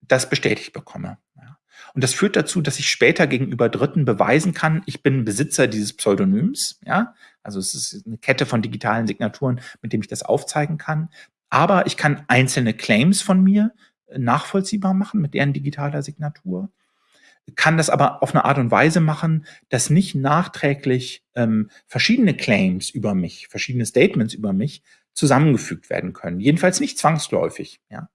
das bestätigt bekomme. Ja. Und das führt dazu, dass ich später gegenüber Dritten beweisen kann, ich bin Besitzer dieses Pseudonyms. Ja, also es ist eine Kette von digitalen Signaturen, mit dem ich das aufzeigen kann. Aber ich kann einzelne Claims von mir äh, nachvollziehbar machen mit deren digitaler Signatur kann das aber auf eine Art und Weise machen, dass nicht nachträglich ähm, verschiedene Claims über mich, verschiedene Statements über mich zusammengefügt werden können. Jedenfalls nicht zwangsläufig. Ja.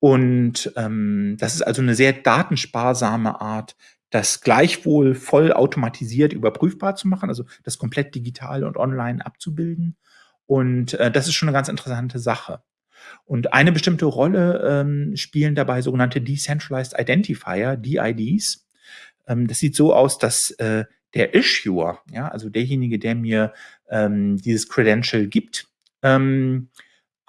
Und ähm, das ist also eine sehr datensparsame Art, das gleichwohl voll automatisiert überprüfbar zu machen, also das komplett digital und online abzubilden. Und äh, das ist schon eine ganz interessante Sache. Und eine bestimmte Rolle ähm, spielen dabei sogenannte Decentralized Identifier, DIDs. Ähm, das sieht so aus, dass äh, der Issuer, ja, also derjenige, der mir ähm, dieses Credential gibt, ähm,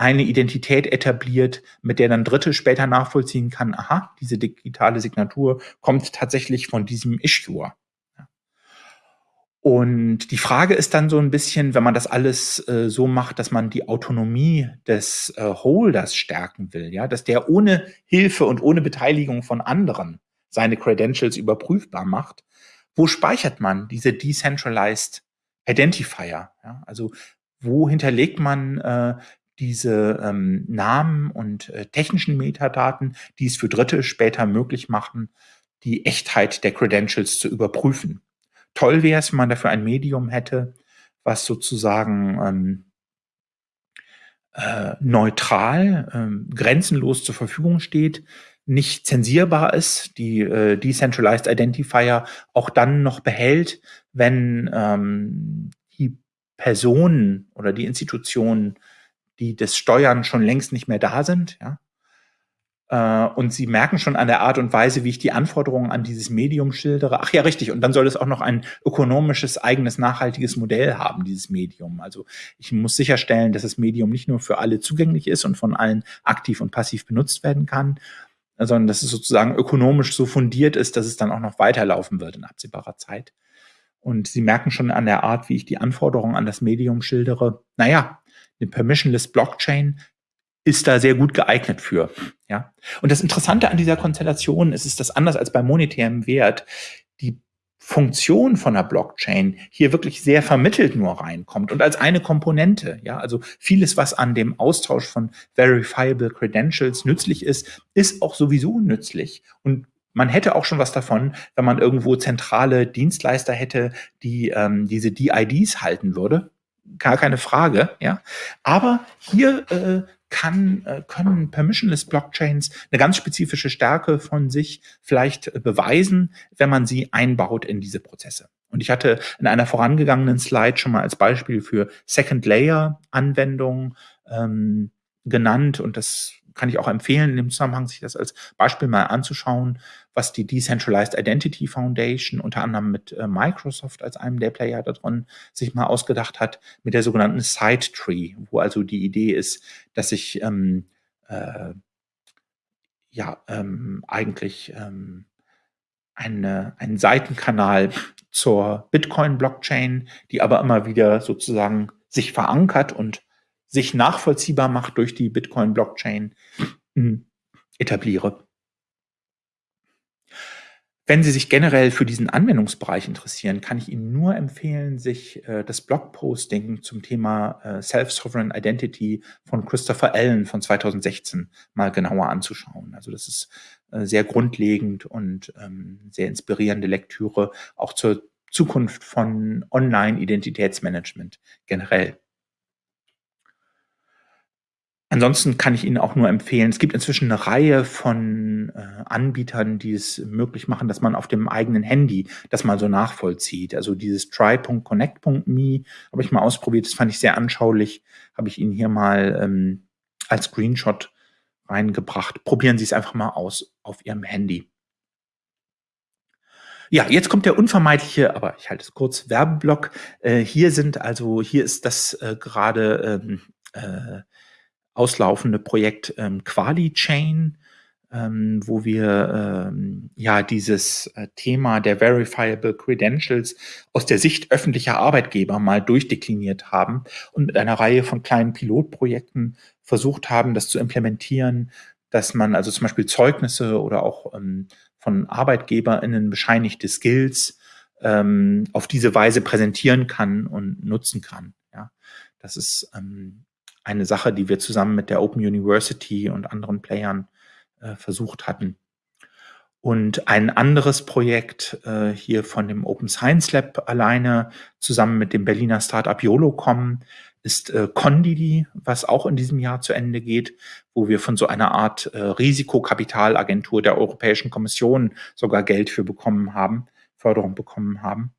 eine Identität etabliert, mit der dann Dritte später nachvollziehen kann, aha, diese digitale Signatur kommt tatsächlich von diesem Issuer. Und die Frage ist dann so ein bisschen, wenn man das alles äh, so macht, dass man die Autonomie des äh, Holders stärken will, ja, dass der ohne Hilfe und ohne Beteiligung von anderen seine Credentials überprüfbar macht, wo speichert man diese Decentralized Identifier? Ja? Also wo hinterlegt man äh, diese ähm, Namen und äh, technischen Metadaten, die es für Dritte später möglich machen, die Echtheit der Credentials zu überprüfen. Toll wäre es, wenn man dafür ein Medium hätte, was sozusagen ähm, äh, neutral, ähm, grenzenlos zur Verfügung steht, nicht zensierbar ist, die äh, Decentralized Identifier auch dann noch behält, wenn ähm, die Personen oder die Institutionen, die das steuern, schon längst nicht mehr da sind. Ja? Äh, und Sie merken schon an der Art und Weise, wie ich die Anforderungen an dieses Medium schildere. Ach ja, richtig. Und dann soll es auch noch ein ökonomisches, eigenes, nachhaltiges Modell haben, dieses Medium. Also ich muss sicherstellen, dass das Medium nicht nur für alle zugänglich ist und von allen aktiv und passiv benutzt werden kann, sondern dass es sozusagen ökonomisch so fundiert ist, dass es dann auch noch weiterlaufen wird in absehbarer Zeit. Und Sie merken schon an der Art, wie ich die Anforderungen an das Medium schildere. Naja, eine permissionless Blockchain ist da sehr gut geeignet für. Ja. Und das Interessante an dieser Konstellation ist, ist das anders als bei monetärem Wert, die Funktion von der Blockchain hier wirklich sehr vermittelt nur reinkommt und als eine Komponente. Ja, also vieles, was an dem Austausch von verifiable Credentials nützlich ist, ist auch sowieso nützlich und man hätte auch schon was davon, wenn man irgendwo zentrale Dienstleister hätte, die ähm, diese DIDs halten würde. Gar keine Frage, ja. Aber hier äh, kann, äh, können permissionless Blockchains eine ganz spezifische Stärke von sich vielleicht äh, beweisen, wenn man sie einbaut in diese Prozesse. Und ich hatte in einer vorangegangenen Slide schon mal als Beispiel für Second Layer Anwendungen ähm, genannt und das kann ich auch empfehlen, in dem Zusammenhang sich das als Beispiel mal anzuschauen, was die Decentralized Identity Foundation unter anderem mit äh, Microsoft als einem der Player da drin sich mal ausgedacht hat, mit der sogenannten Side Tree, wo also die Idee ist, dass ich ähm, äh, ja ähm, eigentlich ähm, eine, einen Seitenkanal zur Bitcoin-Blockchain, die aber immer wieder sozusagen sich verankert und sich nachvollziehbar macht durch die Bitcoin-Blockchain, hm, etabliere. Wenn Sie sich generell für diesen Anwendungsbereich interessieren, kann ich Ihnen nur empfehlen, sich äh, das Blogposting zum Thema äh, Self-Sovereign Identity von Christopher Allen von 2016 mal genauer anzuschauen. Also das ist äh, sehr grundlegend und ähm, sehr inspirierende Lektüre, auch zur Zukunft von Online-Identitätsmanagement generell. Ansonsten kann ich Ihnen auch nur empfehlen, es gibt inzwischen eine Reihe von äh, Anbietern, die es möglich machen, dass man auf dem eigenen Handy das mal so nachvollzieht. Also dieses try.connect.me habe ich mal ausprobiert, das fand ich sehr anschaulich, habe ich Ihnen hier mal ähm, als Screenshot reingebracht. Probieren Sie es einfach mal aus auf Ihrem Handy. Ja, jetzt kommt der unvermeidliche, aber ich halte es kurz, Werbeblock. Äh, hier sind also, hier ist das äh, gerade ähm, äh, auslaufende Projekt ähm, QualiChain, ähm, wo wir ähm, ja dieses äh, Thema der Verifiable Credentials aus der Sicht öffentlicher Arbeitgeber mal durchdekliniert haben und mit einer Reihe von kleinen Pilotprojekten versucht haben, das zu implementieren, dass man also zum Beispiel Zeugnisse oder auch ähm, von ArbeitgeberInnen bescheinigte Skills ähm, auf diese Weise präsentieren kann und nutzen kann. Ja, das ist ähm, eine Sache, die wir zusammen mit der Open University und anderen Playern äh, versucht hatten. Und ein anderes Projekt äh, hier von dem Open Science Lab alleine zusammen mit dem Berliner Startup YOLOCom ist äh, Condidi, was auch in diesem Jahr zu Ende geht, wo wir von so einer Art äh, Risikokapitalagentur der Europäischen Kommission sogar Geld für bekommen haben, Förderung bekommen haben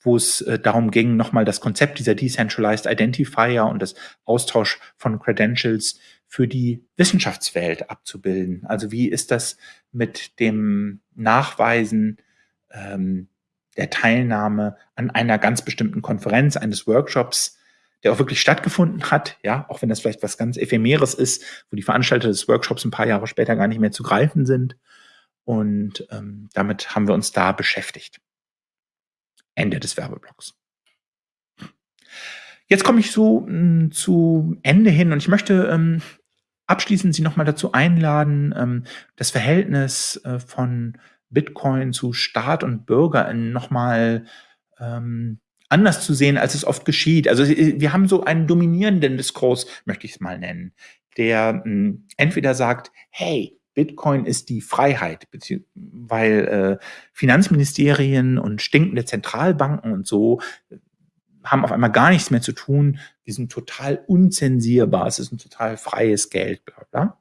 wo es äh, darum ging, nochmal das Konzept dieser Decentralized Identifier und das Austausch von Credentials für die Wissenschaftswelt abzubilden. Also wie ist das mit dem Nachweisen ähm, der Teilnahme an einer ganz bestimmten Konferenz, eines Workshops, der auch wirklich stattgefunden hat, ja, auch wenn das vielleicht was ganz Ephemeres ist, wo die Veranstalter des Workshops ein paar Jahre später gar nicht mehr zu greifen sind. Und ähm, damit haben wir uns da beschäftigt. Ende des Werbeblocks. Jetzt komme ich so mh, hm, zu Ende hin und ich möchte ähm, abschließend Sie nochmal dazu einladen, ähm, das Verhältnis äh, von Bitcoin zu Staat und Bürger nochmal ähm, anders zu sehen, als es oft geschieht. Also wir haben so einen dominierenden Diskurs, möchte ich es mal nennen, der mh, hm, entweder sagt, hey, Bitcoin ist die Freiheit, weil äh, Finanzministerien und stinkende Zentralbanken und so haben auf einmal gar nichts mehr zu tun. Wir sind total unzensierbar. Es ist ein total freies Geld, bla.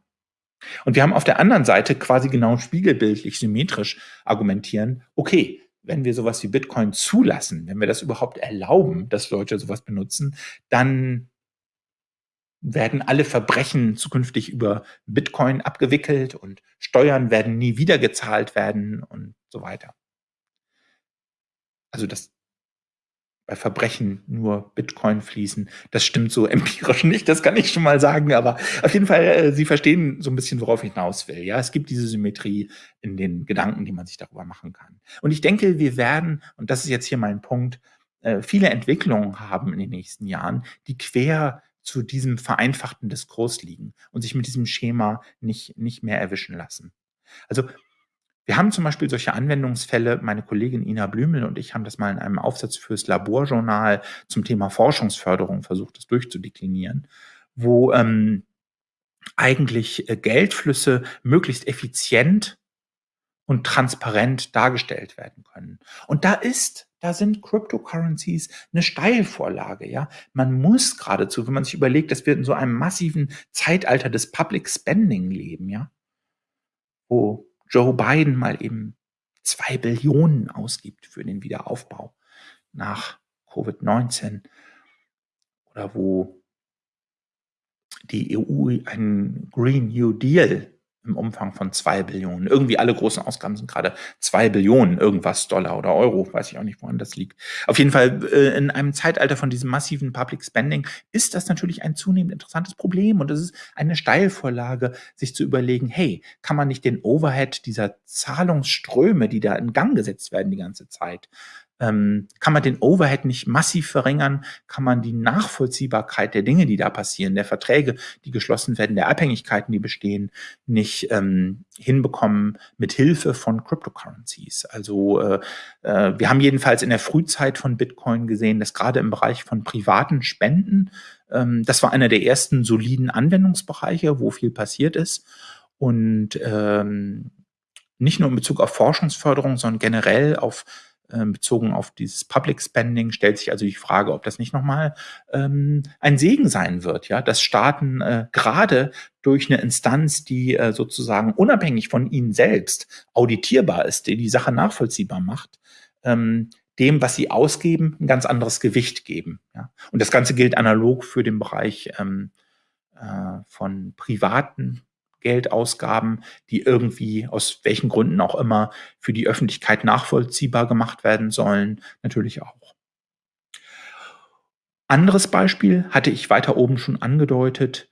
Und wir haben auf der anderen Seite quasi genau spiegelbildlich, symmetrisch argumentieren, okay, wenn wir sowas wie Bitcoin zulassen, wenn wir das überhaupt erlauben, dass Leute sowas benutzen, dann werden alle Verbrechen zukünftig über Bitcoin abgewickelt und Steuern werden nie wieder gezahlt werden und so weiter. Also das bei Verbrechen nur Bitcoin fließen. Das stimmt so empirisch nicht, das kann ich schon mal sagen, aber auf jeden Fall, äh, Sie verstehen so ein bisschen, worauf ich hinaus will. Ja, es gibt diese Symmetrie in den Gedanken, die man sich darüber machen kann. Und ich denke, wir werden, und das ist jetzt hier mein Punkt, äh, viele Entwicklungen haben in den nächsten Jahren, die quer zu diesem vereinfachten Diskurs liegen und sich mit diesem Schema nicht, nicht mehr erwischen lassen. Also wir haben zum Beispiel solche Anwendungsfälle, meine Kollegin Ina Blümel und ich haben das mal in einem Aufsatz fürs Laborjournal zum Thema Forschungsförderung versucht, das durchzudeklinieren, wo ähm, eigentlich äh, Geldflüsse möglichst effizient und transparent dargestellt werden können. Und da ist, da sind Cryptocurrencies eine Steilvorlage, ja. Man muss geradezu, wenn man sich überlegt, dass wir in so einem massiven Zeitalter des Public Spending leben, ja, wo Joe Biden mal eben zwei Billionen ausgibt für den Wiederaufbau nach Covid-19 oder wo die EU einen Green New Deal im Umfang von zwei Billionen. Irgendwie alle großen Ausgaben sind gerade zwei Billionen, irgendwas Dollar oder Euro, weiß ich auch nicht, woran das liegt. Auf jeden Fall äh, in einem Zeitalter von diesem massiven Public Spending ist das natürlich ein zunehmend interessantes Problem und es ist eine Steilvorlage, sich zu überlegen, hey, kann man nicht den Overhead dieser Zahlungsströme, die da in Gang gesetzt werden die ganze Zeit, ähm, kann man den Overhead nicht massiv verringern? Kann man die Nachvollziehbarkeit der Dinge, die da passieren, der Verträge, die geschlossen werden, der Abhängigkeiten, die bestehen, nicht ähm, hinbekommen mit Hilfe von Cryptocurrencies? Also äh, äh, wir haben jedenfalls in der Frühzeit von Bitcoin gesehen, dass gerade im Bereich von privaten Spenden, ähm, das war einer der ersten soliden Anwendungsbereiche, wo viel passiert ist. Und ähm, nicht nur in Bezug auf Forschungsförderung, sondern generell auf bezogen auf dieses Public Spending stellt sich also die Frage, ob das nicht nochmal ähm, ein Segen sein wird, ja, dass Staaten äh, gerade durch eine Instanz, die äh, sozusagen unabhängig von ihnen selbst auditierbar ist, die die Sache nachvollziehbar macht, ähm, dem, was sie ausgeben, ein ganz anderes Gewicht geben. Ja. Und das Ganze gilt analog für den Bereich ähm, äh, von privaten Geldausgaben, die irgendwie aus welchen Gründen auch immer für die Öffentlichkeit nachvollziehbar gemacht werden sollen, natürlich auch. Anderes Beispiel hatte ich weiter oben schon angedeutet,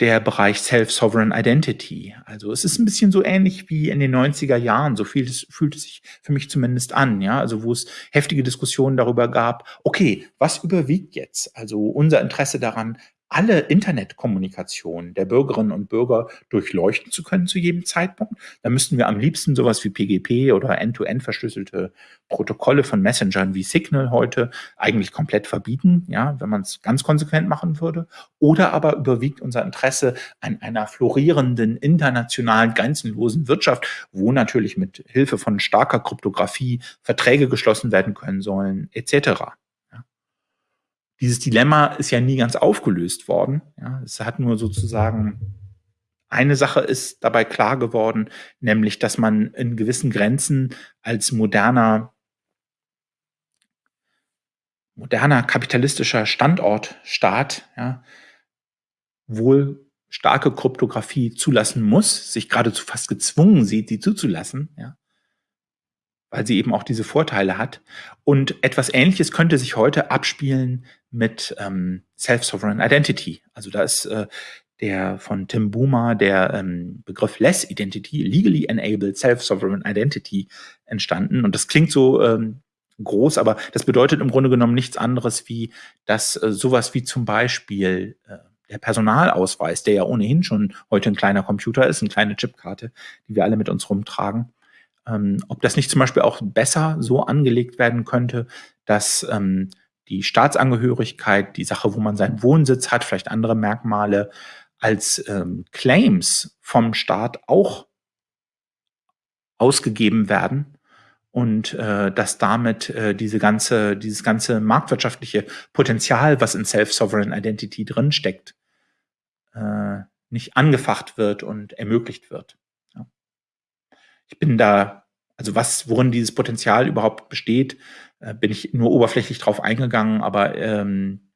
der Bereich Self-Sovereign Identity. Also es ist ein bisschen so ähnlich wie in den 90er Jahren, so viel fühlt es sich für mich zumindest an, ja, also wo es heftige Diskussionen darüber gab, okay, was überwiegt jetzt? Also unser Interesse daran, alle Internetkommunikation der Bürgerinnen und Bürger durchleuchten zu können zu jedem Zeitpunkt. Da müssten wir am liebsten sowas wie PGP oder End-to-End verschlüsselte Protokolle von Messengern wie Signal heute eigentlich komplett verbieten, ja, wenn man es ganz konsequent machen würde. Oder aber überwiegt unser Interesse an einer florierenden internationalen grenzenlosen Wirtschaft, wo natürlich mit Hilfe von starker Kryptographie Verträge geschlossen werden können sollen, etc dieses Dilemma ist ja nie ganz aufgelöst worden. Ja, es hat nur sozusagen eine Sache ist dabei klar geworden, nämlich, dass man in gewissen Grenzen als moderner, moderner kapitalistischer Standortstaat ja, wohl starke Kryptographie zulassen muss, sich geradezu fast gezwungen sieht, sie zuzulassen. Ja weil sie eben auch diese Vorteile hat. Und etwas Ähnliches könnte sich heute abspielen mit ähm, Self-Sovereign Identity. Also da ist äh, der von Tim Boomer der ähm, Begriff Less Identity, Legally Enabled Self-Sovereign Identity entstanden. Und das klingt so ähm, groß, aber das bedeutet im Grunde genommen nichts anderes wie, dass äh, sowas wie zum Beispiel äh, der Personalausweis, der ja ohnehin schon heute ein kleiner Computer ist, eine kleine Chipkarte, die wir alle mit uns rumtragen, ähm, ob das nicht zum Beispiel auch besser so angelegt werden könnte, dass ähm, die Staatsangehörigkeit, die Sache, wo man seinen Wohnsitz hat, vielleicht andere Merkmale, als ähm, Claims vom Staat auch ausgegeben werden und äh, dass damit äh, diese ganze, dieses ganze marktwirtschaftliche Potenzial, was in Self-Sovereign Identity drinsteckt, äh, nicht angefacht wird und ermöglicht wird. Ich bin da, also was, worin dieses Potenzial überhaupt besteht, äh, bin ich nur oberflächlich drauf eingegangen, aber ähm,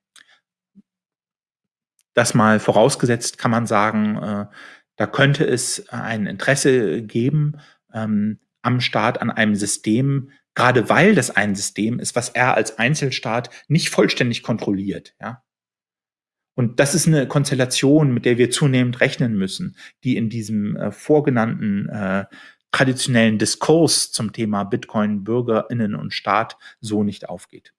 das mal vorausgesetzt kann man sagen, äh, da könnte es ein Interesse geben ähm, am Staat an einem System, gerade weil das ein System ist, was er als Einzelstaat nicht vollständig kontrolliert. Ja? Und das ist eine Konstellation, mit der wir zunehmend rechnen müssen, die in diesem äh, vorgenannten äh, traditionellen Diskurs zum Thema Bitcoin, Bürgerinnen und Staat so nicht aufgeht.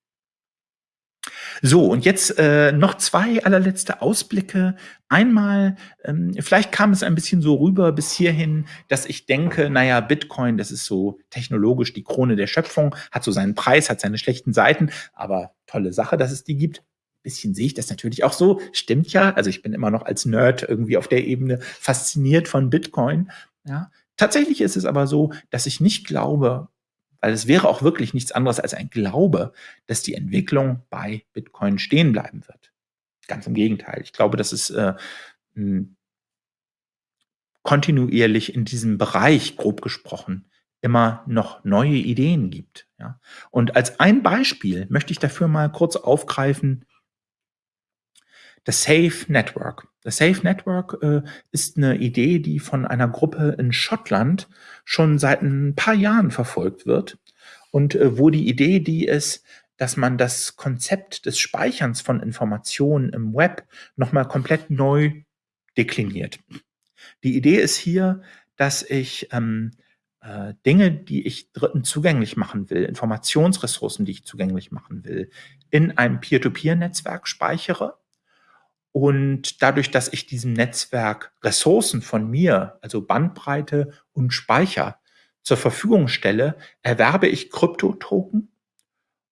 So, und jetzt äh, noch zwei allerletzte Ausblicke. Einmal, ähm, vielleicht kam es ein bisschen so rüber bis hierhin, dass ich denke, naja, Bitcoin, das ist so technologisch die Krone der Schöpfung, hat so seinen Preis, hat seine schlechten Seiten, aber tolle Sache, dass es die gibt bisschen sehe ich das natürlich auch so. Stimmt ja. Also ich bin immer noch als Nerd irgendwie auf der Ebene fasziniert von Bitcoin. Ja. Tatsächlich ist es aber so, dass ich nicht glaube, weil es wäre auch wirklich nichts anderes als ein Glaube, dass die Entwicklung bei Bitcoin stehen bleiben wird. Ganz im Gegenteil. Ich glaube, dass es äh, kontinuierlich in diesem Bereich, grob gesprochen, immer noch neue Ideen gibt. Ja? Und als ein Beispiel möchte ich dafür mal kurz aufgreifen, das Safe Network. Das Safe Network äh, ist eine Idee, die von einer Gruppe in Schottland schon seit ein paar Jahren verfolgt wird und äh, wo die Idee die ist, dass man das Konzept des Speicherns von Informationen im Web nochmal komplett neu dekliniert. Die Idee ist hier, dass ich ähm, äh, Dinge, die ich Dritten zugänglich machen will, Informationsressourcen, die ich zugänglich machen will, in einem Peer-to-Peer-Netzwerk speichere und dadurch, dass ich diesem Netzwerk Ressourcen von mir, also Bandbreite und Speicher zur Verfügung stelle, erwerbe ich Kryptotoken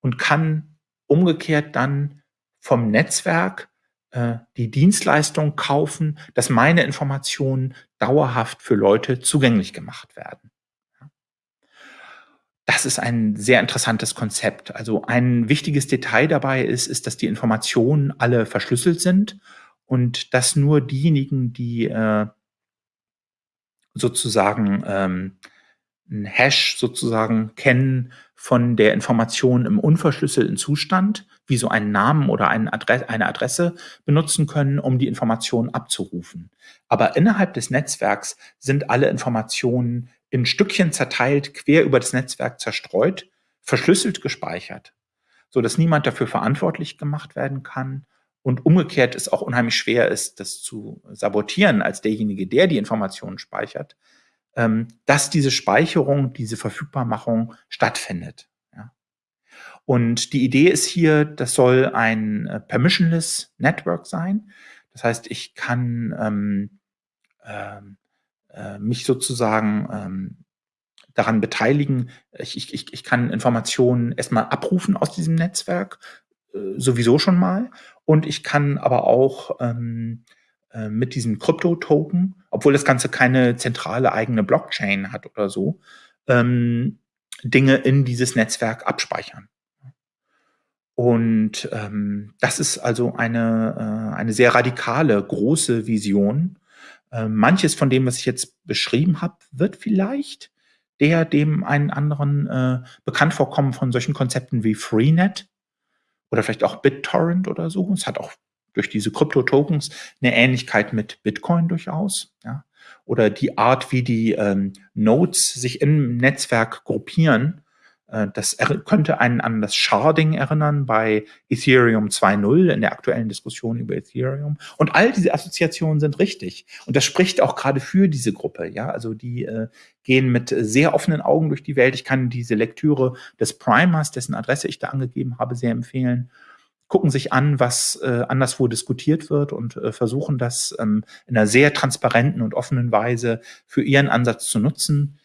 und kann umgekehrt dann vom Netzwerk äh, die Dienstleistung kaufen, dass meine Informationen dauerhaft für Leute zugänglich gemacht werden. Das ist ein sehr interessantes Konzept. Also ein wichtiges Detail dabei ist, ist, dass die Informationen alle verschlüsselt sind und dass nur diejenigen, die äh, sozusagen ähm, ein Hash sozusagen kennen von der Information im unverschlüsselten Zustand, wie so einen Namen oder eine Adresse, benutzen können, um die Information abzurufen. Aber innerhalb des Netzwerks sind alle Informationen in Stückchen zerteilt, quer über das Netzwerk zerstreut, verschlüsselt gespeichert, so dass niemand dafür verantwortlich gemacht werden kann und umgekehrt es auch unheimlich schwer ist, das zu sabotieren als derjenige, der die Informationen speichert, ähm, dass diese Speicherung, diese Verfügbarmachung stattfindet. Und die Idee ist hier, das soll ein äh, permissionless Network sein. Das heißt, ich kann ähm, ähm, äh, mich sozusagen ähm, daran beteiligen. Ich, ich, ich kann Informationen erstmal abrufen aus diesem Netzwerk, äh, sowieso schon mal. Und ich kann aber auch ähm, äh, mit diesem Krypto-Token, obwohl das Ganze keine zentrale eigene Blockchain hat oder so, ähm, Dinge in dieses Netzwerk abspeichern. Und ähm, das ist also eine, äh, eine sehr radikale, große Vision, manches von dem, was ich jetzt beschrieben habe, wird vielleicht der dem einen anderen äh, bekannt vorkommen von solchen Konzepten wie Freenet oder vielleicht auch BitTorrent oder so. Es hat auch durch diese Krypto-Tokens eine Ähnlichkeit mit Bitcoin durchaus. Ja? Oder die Art, wie die ähm, Nodes sich im Netzwerk gruppieren äh, das könnte einen an das Sharding erinnern bei Ethereum 2.0 in der aktuellen Diskussion über Ethereum. Und all diese Assoziationen sind richtig. Und das spricht auch gerade für diese Gruppe. Ja, also die äh, gehen mit sehr offenen Augen durch die Welt. Ich kann diese Lektüre des Primers, dessen Adresse ich da angegeben habe, sehr empfehlen gucken sich an, was äh, anderswo diskutiert wird und äh, versuchen das ähm, in einer sehr transparenten und offenen Weise für ihren Ansatz zu nutzen.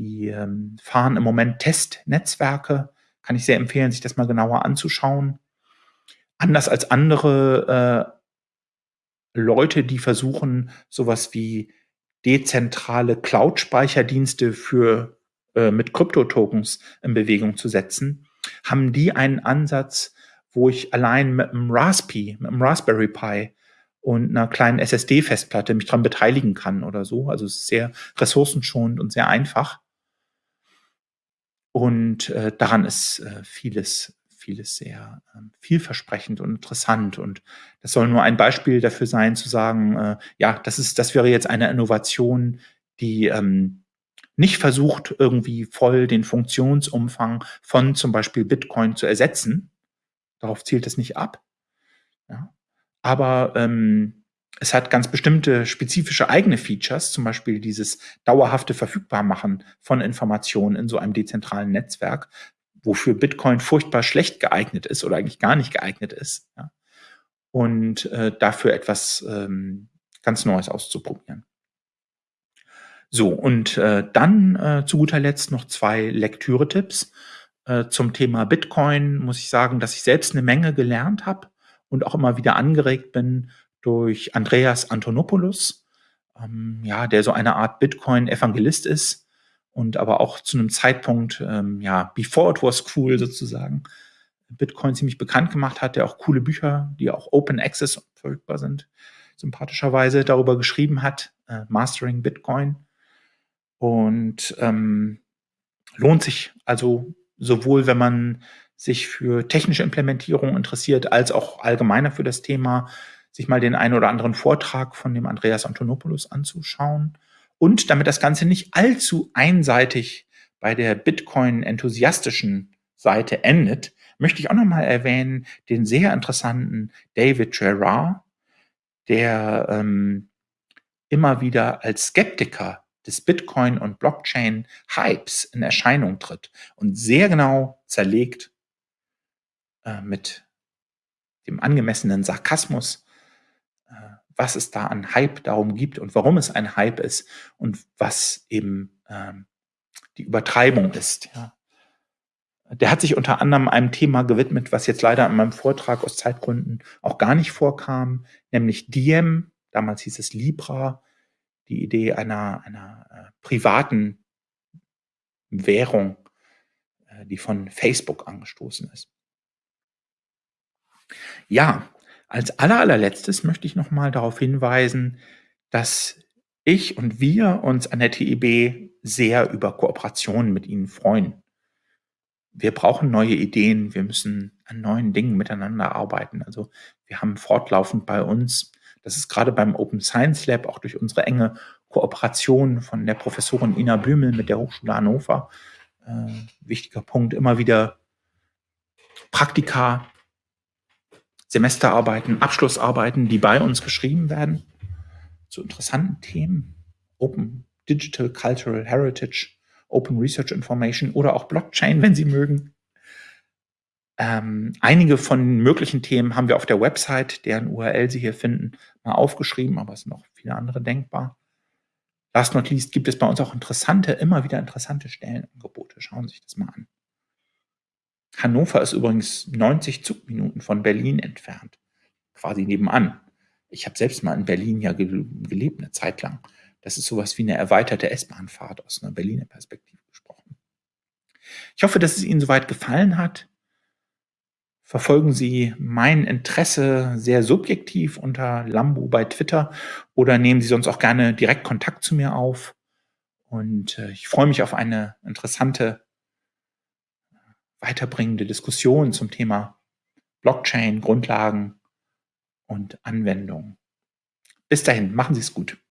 Die ähm, fahren im Moment Testnetzwerke. Kann ich sehr empfehlen, sich das mal genauer anzuschauen. Anders als andere äh, Leute, die versuchen, sowas wie dezentrale Cloud-Speicherdienste für äh, mit Kryptotokens in Bewegung zu setzen, haben die einen Ansatz, wo ich allein mit einem Raspi, mit einem Raspberry Pi und einer kleinen SSD-Festplatte mich dran beteiligen kann oder so. Also es ist sehr ressourcenschonend und sehr einfach. Und äh, daran ist äh, vieles, vieles sehr äh, vielversprechend und interessant. Und das soll nur ein Beispiel dafür sein, zu sagen, äh, ja, das ist, das wäre jetzt eine Innovation, die ähm, nicht versucht, irgendwie voll den Funktionsumfang von zum Beispiel Bitcoin zu ersetzen. Darauf zielt es nicht ab. Ja. Aber ähm, es hat ganz bestimmte spezifische eigene Features, zum Beispiel dieses dauerhafte Verfügbarmachen von Informationen in so einem dezentralen Netzwerk, wofür Bitcoin furchtbar schlecht geeignet ist oder eigentlich gar nicht geeignet ist. Ja. Und äh, dafür etwas ähm, ganz Neues auszuprobieren. So, und äh, dann äh, zu guter Letzt noch zwei Lektüre-Tipps. Äh, zum Thema Bitcoin muss ich sagen, dass ich selbst eine Menge gelernt habe und auch immer wieder angeregt bin durch Andreas Antonopoulos, ähm, ja, der so eine Art Bitcoin-Evangelist ist und aber auch zu einem Zeitpunkt, ähm, ja, before it was cool sozusagen, Bitcoin ziemlich bekannt gemacht hat, der auch coole Bücher, die auch Open Access verfügbar sind, sympathischerweise darüber geschrieben hat, äh, Mastering Bitcoin. Und ähm, lohnt sich also sowohl, wenn man sich für technische Implementierung interessiert, als auch allgemeiner für das Thema, sich mal den einen oder anderen Vortrag von dem Andreas Antonopoulos anzuschauen. Und damit das Ganze nicht allzu einseitig bei der Bitcoin-enthusiastischen Seite endet, möchte ich auch nochmal erwähnen den sehr interessanten David Gerard, der ähm, immer wieder als Skeptiker des Bitcoin- und Blockchain-Hypes in Erscheinung tritt und sehr genau zerlegt, äh, mit dem angemessenen Sarkasmus, was es da an Hype darum gibt und warum es ein Hype ist und was eben ähm, die Übertreibung ist. Ja. Der hat sich unter anderem einem Thema gewidmet, was jetzt leider in meinem Vortrag aus Zeitgründen auch gar nicht vorkam, nämlich Diem, damals hieß es Libra, die Idee einer, einer äh, privaten Währung, äh, die von Facebook angestoßen ist. Ja, als aller, allerletztes möchte ich noch mal darauf hinweisen, dass ich und wir uns an der TIB sehr über Kooperationen mit Ihnen freuen. Wir brauchen neue Ideen, wir müssen an neuen Dingen miteinander arbeiten. Also wir haben fortlaufend bei uns, das ist gerade beim Open Science Lab auch durch unsere enge Kooperation von der Professorin Ina Bümel mit der Hochschule Hannover, äh, wichtiger Punkt, immer wieder Praktika, Semesterarbeiten, Abschlussarbeiten, die bei uns geschrieben werden, zu interessanten Themen, Open Digital Cultural Heritage, Open Research Information oder auch Blockchain, wenn Sie mögen. Ähm, einige von möglichen Themen haben wir auf der Website, deren URL Sie hier finden, mal aufgeschrieben, aber es sind noch viele andere denkbar. Last not least gibt es bei uns auch interessante, immer wieder interessante Stellenangebote. Schauen Sie sich das mal an. Hannover ist übrigens 90 Zugminuten von Berlin entfernt, quasi nebenan. Ich habe selbst mal in Berlin ja gelebt, eine Zeit lang. Das ist sowas wie eine erweiterte S-Bahn-Fahrt aus einer Berliner Perspektive gesprochen. Ich hoffe, dass es Ihnen soweit gefallen hat. Verfolgen Sie mein Interesse sehr subjektiv unter Lambo bei Twitter oder nehmen Sie sonst auch gerne direkt Kontakt zu mir auf. Und äh, ich freue mich auf eine interessante weiterbringende Diskussion zum Thema Blockchain, Grundlagen und Anwendungen. Bis dahin, machen Sie es gut.